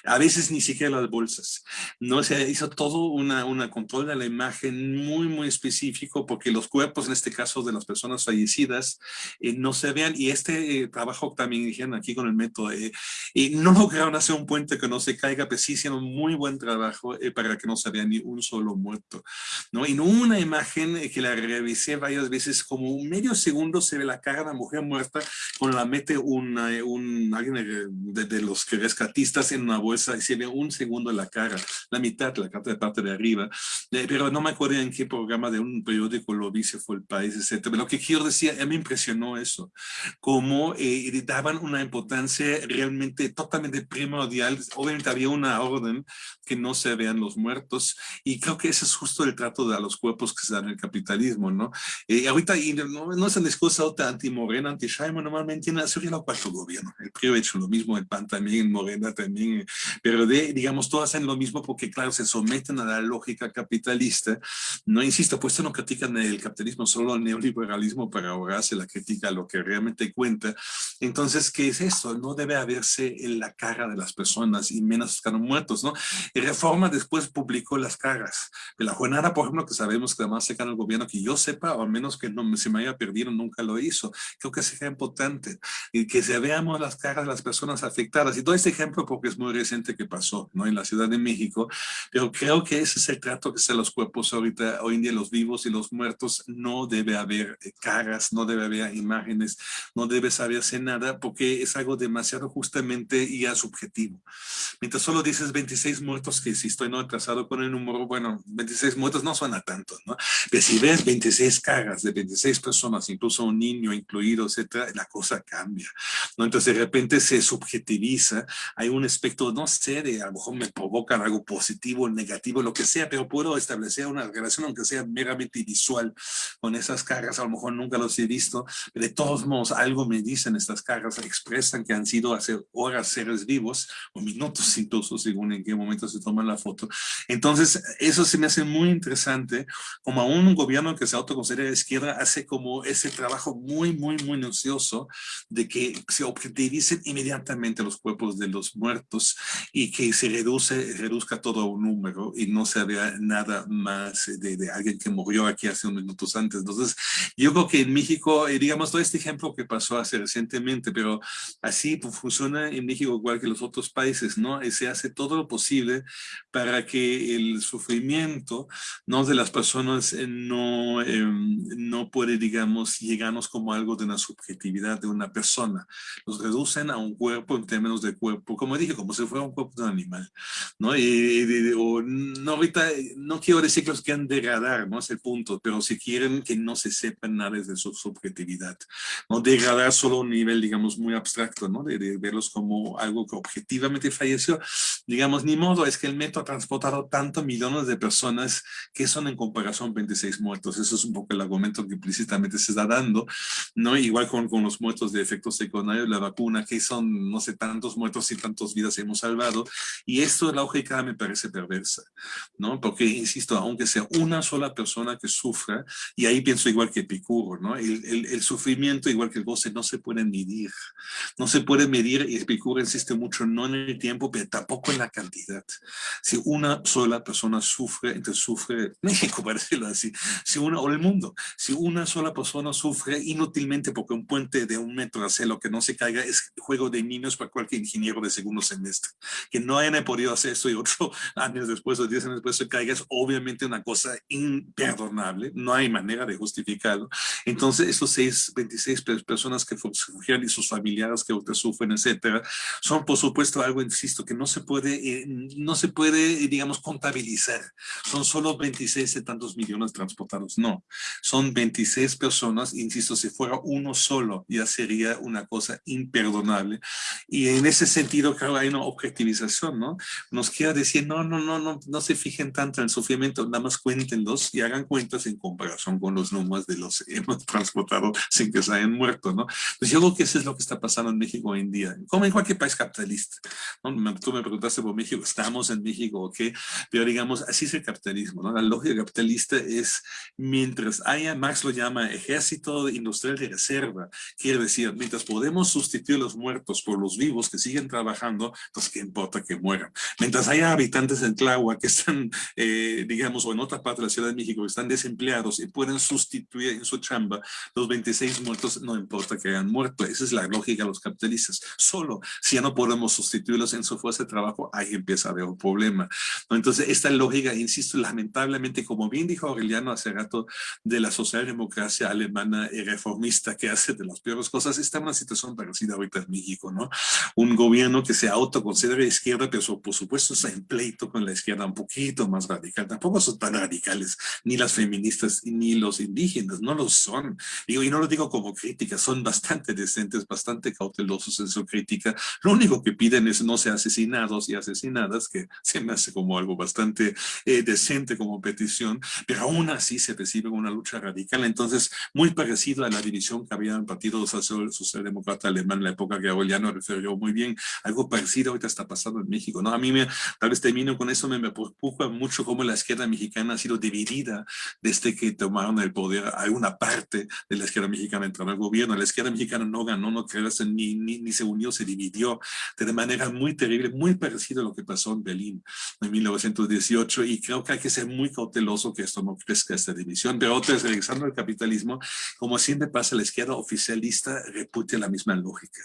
S2: A veces ni siquiera las bolsas. No se hizo todo una, una control de la imagen muy, muy específico, porque los cuerpos, en este caso de las personas fallecidas, eh, no se vean, y este eh, trabajo también dijeron aquí con el método, eh, y no lograron hacer un puente que no se caiga, pero sí hicieron muy buen trabajo para que no se vea ni un solo muerto. ¿no? En una imagen que la revisé varias veces, como un medio segundo se ve la cara de una mujer muerta, con la mete una, un, alguien de, los que rescatistas en una bolsa y se ve un segundo la cara, la mitad, la de parte de arriba, pero no me acuerdo en qué programa de un periódico lo vi, fue el país, etc. Lo que quiero decir, me impresionó eso, cómo eh, daban una importancia realmente totalmente primordial. Obviamente había una orden que no se vean los muertos y creo que ese es justo el trato de a los cuerpos que se dan en el capitalismo, ¿no? Eh, ahorita y no, no, es una discurso anti-Morena, anti-Shaima, normalmente en la lo cuarto gobierno. El PRI ha hecho lo mismo, el PAN también, Morena también, pero de, digamos, todos hacen lo mismo porque, claro, se someten a la lógica capitalista. No insisto, pues no critican el capitalismo, solo el neoliberalismo para ahorrarse la crítica a lo que realmente cuenta. Entonces, ¿qué es esto? No debe haberse en la cara de las personas y menos están muertos, ¿no? Y Reforma después publicó las caras. De la jornada, por ejemplo, que sabemos que además se el gobierno, que yo sepa, o al menos que no se me haya perdido, nunca lo hizo. Creo que sería importante y que se veamos las caras de las personas afectadas. Y todo este ejemplo porque es muy reciente que pasó, ¿no? En la Ciudad de México, pero creo que ese es el trato que se los cuerpos ahorita, hoy en día los vivos y los muertos, no debe haber eh, caras, no debe haber imágenes, no debe saberse nada porque es algo demasiado justamente ya subjetivo. Mientras solo dices 26 muertos, que si estoy no atrasado con el número, bueno, 26 muertos no suena tanto, ¿no? Pero si ves 26 caras de 26 personas, incluso un niño incluido, etcétera, la cosa cambia, ¿no? Entonces de repente se subjetiviza, hay un aspecto, no sé, de a lo mejor me provocan algo positivo, negativo, lo que sea, pero puedo establecer una relación, aunque sea meramente visual, con esas caras, a lo mejor nunca los he visto, de todos modos algo me dicen estas caras, expresan que han sido hace horas seres vivos, o minutos <laughs> incluso, según en qué momento se toman la foto. Entonces, eso se me hace muy interesante, como a un gobierno que se autoconsidera de izquierda hace como ese trabajo muy, muy, muy minucioso de que se objetivicen inmediatamente los cuerpos de los muertos y que se reduce, reduzca todo a un número y no se vea nada más de, de alguien que murió aquí hace unos minutos antes. Entonces, yo creo que en México, eh, digamos, todo este ejemplo que pasó hace recientemente, pero así pues, funciona en México igual que los otros países, ¿no? Se hace todo lo posible para que el sufrimiento, ¿no? De las personas eh, no, em, no puede, digamos, llegarnos como algo de una subjetividad de una persona. Los reducen a un cuerpo en términos de cuerpo, como dije, como si fuera un cuerpo de un animal, ¿no? Y, o, no, ahorita, no quiero decir que los quieran degradar, ¿no? Es el punto, pero si quieren que no se sepa nada de su subjetividad, ¿no? Degradar solo un nivel, digamos, muy abstracto, ¿no? De, de verlos como algo que objetivamente falleció, digamos, ni modo, es que el método ha transportado tantos millones de personas que son en comparación 26 muertos, eso es un poco el argumento que implícitamente se está dando, ¿no? Igual con, con los muertos de efectos secundarios, la vacuna, que son, no sé, tantos muertos y tantas vidas hemos salvado, y esto, la lógica me parece perversa, ¿no? Porque, insisto, aunque sea una sola persona que sufra, y ahí pienso igual que Epicuro, ¿no? El, el, sufrimiento, igual que el goce, no se puede medir. No se puede medir, y Epicuro insiste mucho, no en el tiempo, pero tampoco en la cantidad. Si una sola persona sufre, entonces sufre <laughs> México, para decirlo así, si una, o el mundo, si una sola persona sufre inútilmente porque un puente de un metro hace lo que no se caiga, es juego de niños para cualquier ingeniero de segundo semestre. Que no hayan podido hacer esto y otro <laughs> años después o diez años después se caiga, es obviamente una cosa imperdonable, no hay manera de justificarlo. Entonces, estos seis, 26 personas que fugieron y sus familiares familiares que ahorita sufren, etcétera, son por supuesto algo, insisto, que no se puede, eh, no se puede, digamos, contabilizar. Son solo 26 de tantos millones transportados. No, son 26 personas, insisto, si fuera uno solo, ya sería una cosa imperdonable. Y en ese sentido, creo hay una objetivización, ¿no? Nos quiere decir, no, no, no, no, no se fijen tanto en el sufrimiento, nada más cuéntenlos y hagan cuentas en comparación con los números de los que hemos <laughs> transportado sin que se hayan muerto, ¿no? Pues yo creo que eso es lo que está pasando en México hoy en día, como en cualquier país capitalista. ¿no? Tú me preguntaste por México, estamos en México, ¿ok? Pero digamos, así es el capitalismo, ¿no? La lógica capitalista es, mientras haya, Marx lo llama ejército industrial de reserva, quiere decir, mientras podemos sustituir los muertos por los vivos que siguen trabajando, pues qué importa que mueran. Mientras haya habitantes en Tláhuac que están, eh, digamos, o en otra parte de la Ciudad de México que están desempleados y pueden sustituir en su chamba los 26 muertos, no importa que hayan muerto. Esa es la lógica de los capitalistas. Solo si ya no podemos sustituirlos en su fuerza de trabajo, ahí empieza a haber un problema. Entonces, esta lógica, insisto, lamentablemente, como bien dijo Aureliano hace rato, de la socialdemocracia alemana y reformista que hace de las peores cosas, está en una situación parecida ahorita en México, ¿no? Un gobierno que se autoconsidera izquierda, pero por supuesto está en pleito con la izquierda un poquito más radical. Tampoco son tan radicales, ni las feministas ni los indígenas, no lo son. Digo, y no lo digo como crítica, son bastante decentes, bastante cautelosos en su crítica. Lo único que piden es no ser asesinados y asesinadas, que se me hace como algo bastante eh, decente como petición, pero aún así se recibe una lucha radical. Entonces, muy parecido a la división que había en el Partido Socialdemócrata Alemán en la época que Aureliano refirió muy bien, algo parecido ahorita está pasando en México, ¿no? A mí me, tal vez termino con eso, me, me preocupa mucho cómo la izquierda mexicana ha sido dividida desde que tomaron el poder. Hay una parte de la izquierda mexicana entró al gobierno, la izquierda mexicana no ganó, no crece, ni, ni, ni se unió, se dividió de manera muy terrible, muy parecido a lo que pasó en Berlín en 1918 y creo que hay que ser muy cauteloso que esto no crezca esta división. Pero otra regresando al capitalismo, como siempre pasa, la izquierda oficialista repute la misma lógica,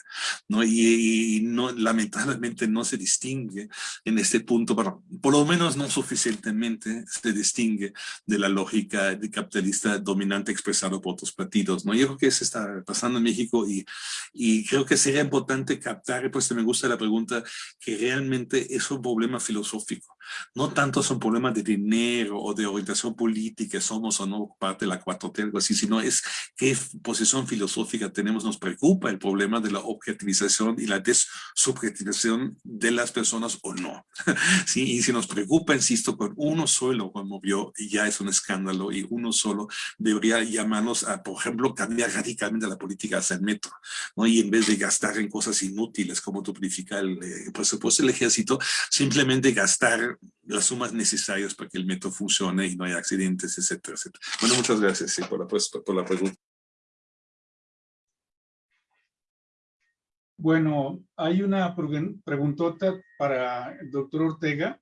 S2: ¿no? Y, y no, lamentablemente no se distingue en este punto, por lo menos no suficientemente se distingue de la lógica de capitalista dominante expresado por otros partidos, ¿no? Yo creo que eso está pasando en México y, y creo que sería importante captar, pues me gusta la pregunta, que realmente es un problema filosófico. No tanto son problemas de dinero o de orientación política, somos o no parte de la 4T, algo así, sino es qué posición filosófica tenemos. Nos preocupa el problema de la objetivización y la desubjetivización de las personas o no. <laughs> ¿Sí? Y si nos preocupa, insisto, con uno solo conmovió, ya es un escándalo y uno solo debería llamarnos a, por ejemplo, cambiar radicalmente la política hacia el metro, ¿no? Y en vez de gastar en cosas inútiles como duplificar el eh, presupuesto del ejército, simplemente gastar las sumas necesarias para que el metro funcione y no haya accidentes, etcétera, etcétera. Bueno, muchas gracias sí, por, la, por la pregunta.
S1: Bueno, hay una preguntota para el doctor Ortega,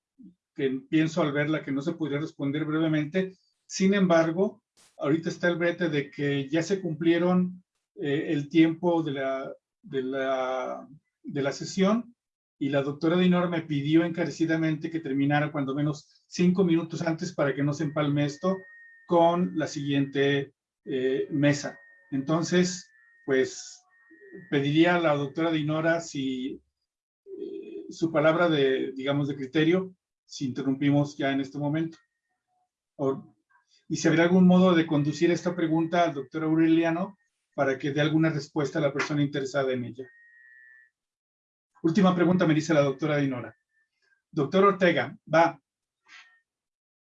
S1: que pienso al verla que no se podría responder brevemente. Sin embargo, ahorita está el brete de que ya se cumplieron eh, el tiempo de la, de, la, de la sesión y la doctora Dinor me pidió encarecidamente que terminara cuando menos cinco minutos antes para que no se empalme esto con la siguiente eh, mesa. Entonces, pues pediría a la doctora Dinora si eh, su palabra de, digamos, de criterio, si interrumpimos ya en este momento. O, y si habría algún modo de conducir esta pregunta al doctor Aureliano para que dé alguna respuesta a la persona interesada en ella. Última pregunta me dice la doctora Dinora. Doctor Ortega, va.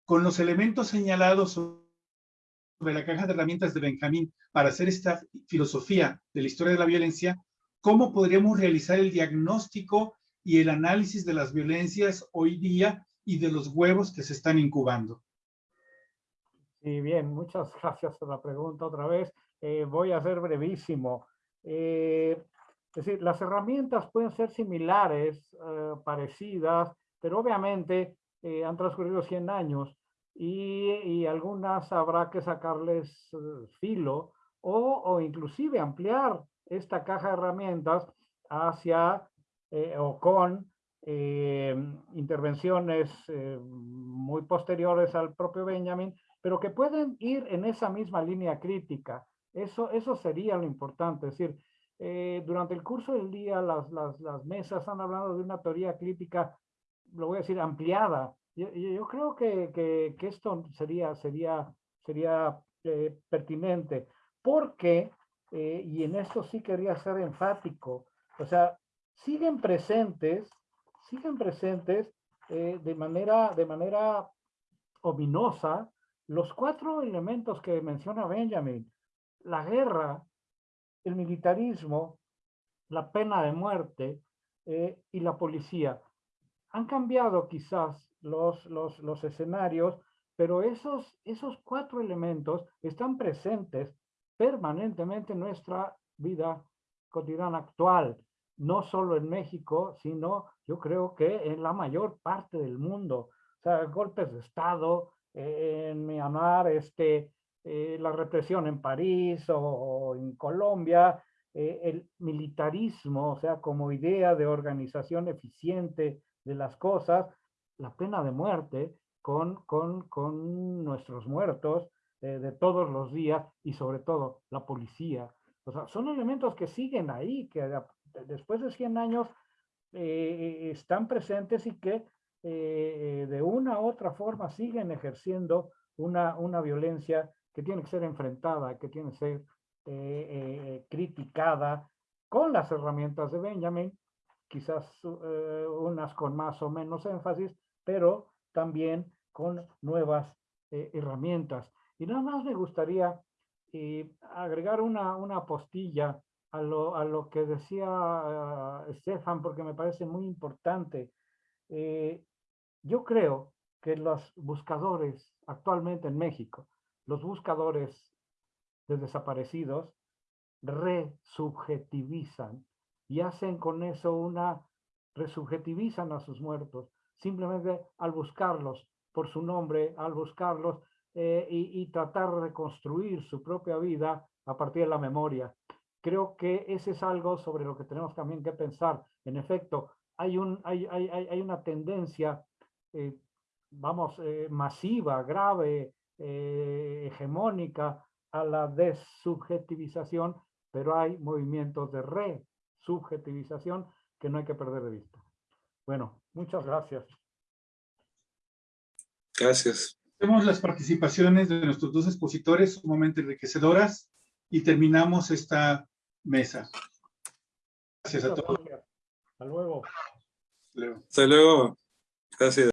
S1: Con los elementos señalados sobre la caja de herramientas de Benjamín para hacer esta filosofía de la historia de la violencia, ¿cómo podríamos realizar el diagnóstico y el análisis de las violencias hoy día y de los huevos que se están incubando?
S3: Sí, bien, muchas <laughs> gracias por la pregunta otra vez. Eh, voy a ser brevísimo. Eh, es decir, las herramientas pueden ser similares, eh, parecidas, pero obviamente eh, han transcurrido 100 años y, y algunas habrá que sacarles eh, filo o, o, inclusive ampliar esta caja de herramientas hacia o con intervenciones muy posteriores al propio Benjamin, pero que pueden ir en esa misma línea crítica. Eso, eso sería lo importante, es decir, eh, durante el curso del día las, las, las, mesas han hablado de una teoría crítica, lo voy a decir, ampliada. Yo, yo creo que, que, que, esto sería, sería, sería eh, pertinente, porque, eh, y en esto sí quería ser enfático, o sea, siguen presentes, siguen presentes de, manera, de manera ominosa los cuatro elementos que menciona Benjamin. La guerra, el militarismo, la pena de muerte eh, y la policía. Han cambiado quizás los, los, escenarios, pero esos, esos cuatro elementos están presentes permanentemente en nuestra vida cotidiana actual, no solo en México, sino yo creo que en la mayor parte del mundo. O sea, golpes de Estado, eh, en Myanmar, este, eh, la represión en París o, en Colombia, eh, el militarismo, o sea, como idea de organización eficiente de las cosas, la pena de muerte con, con, con nuestros muertos eh, de todos los días y sobre todo la policía. O sea, son elementos que siguen ahí, que después de 100 años están presentes y que de una u otra forma siguen ejerciendo una, una violencia que tiene que ser enfrentada, que tiene que ser eh, eh, criticada con las herramientas de Benjamin, quizás eh, unas con más o menos énfasis, pero también con nuevas herramientas. Y nada más me gustaría agregar una, una postilla a lo, a lo que decía Stefan, porque me parece muy importante. yo creo que los buscadores actualmente en México los buscadores de desaparecidos resubjetivizan y hacen con eso una, resubjetivizan a sus muertos, simplemente al buscarlos por su nombre, al buscarlos eh, y, tratar de reconstruir su propia vida a partir de la memoria. Creo que ese es algo sobre lo que tenemos también que pensar. En efecto, hay, un, hay, hay, hay una tendencia, eh, vamos, eh, masiva, grave, eh, hegemónica a la desubjetivización, pero hay movimientos de resubjetivización que no hay que perder de vista. Bueno, muchas gracias.
S2: Gracias.
S1: Tenemos las participaciones de nuestros dos expositores sumamente enriquecedoras y terminamos esta mesa. Gracias a todos.
S3: Hasta luego.
S2: Hasta luego. Gracias.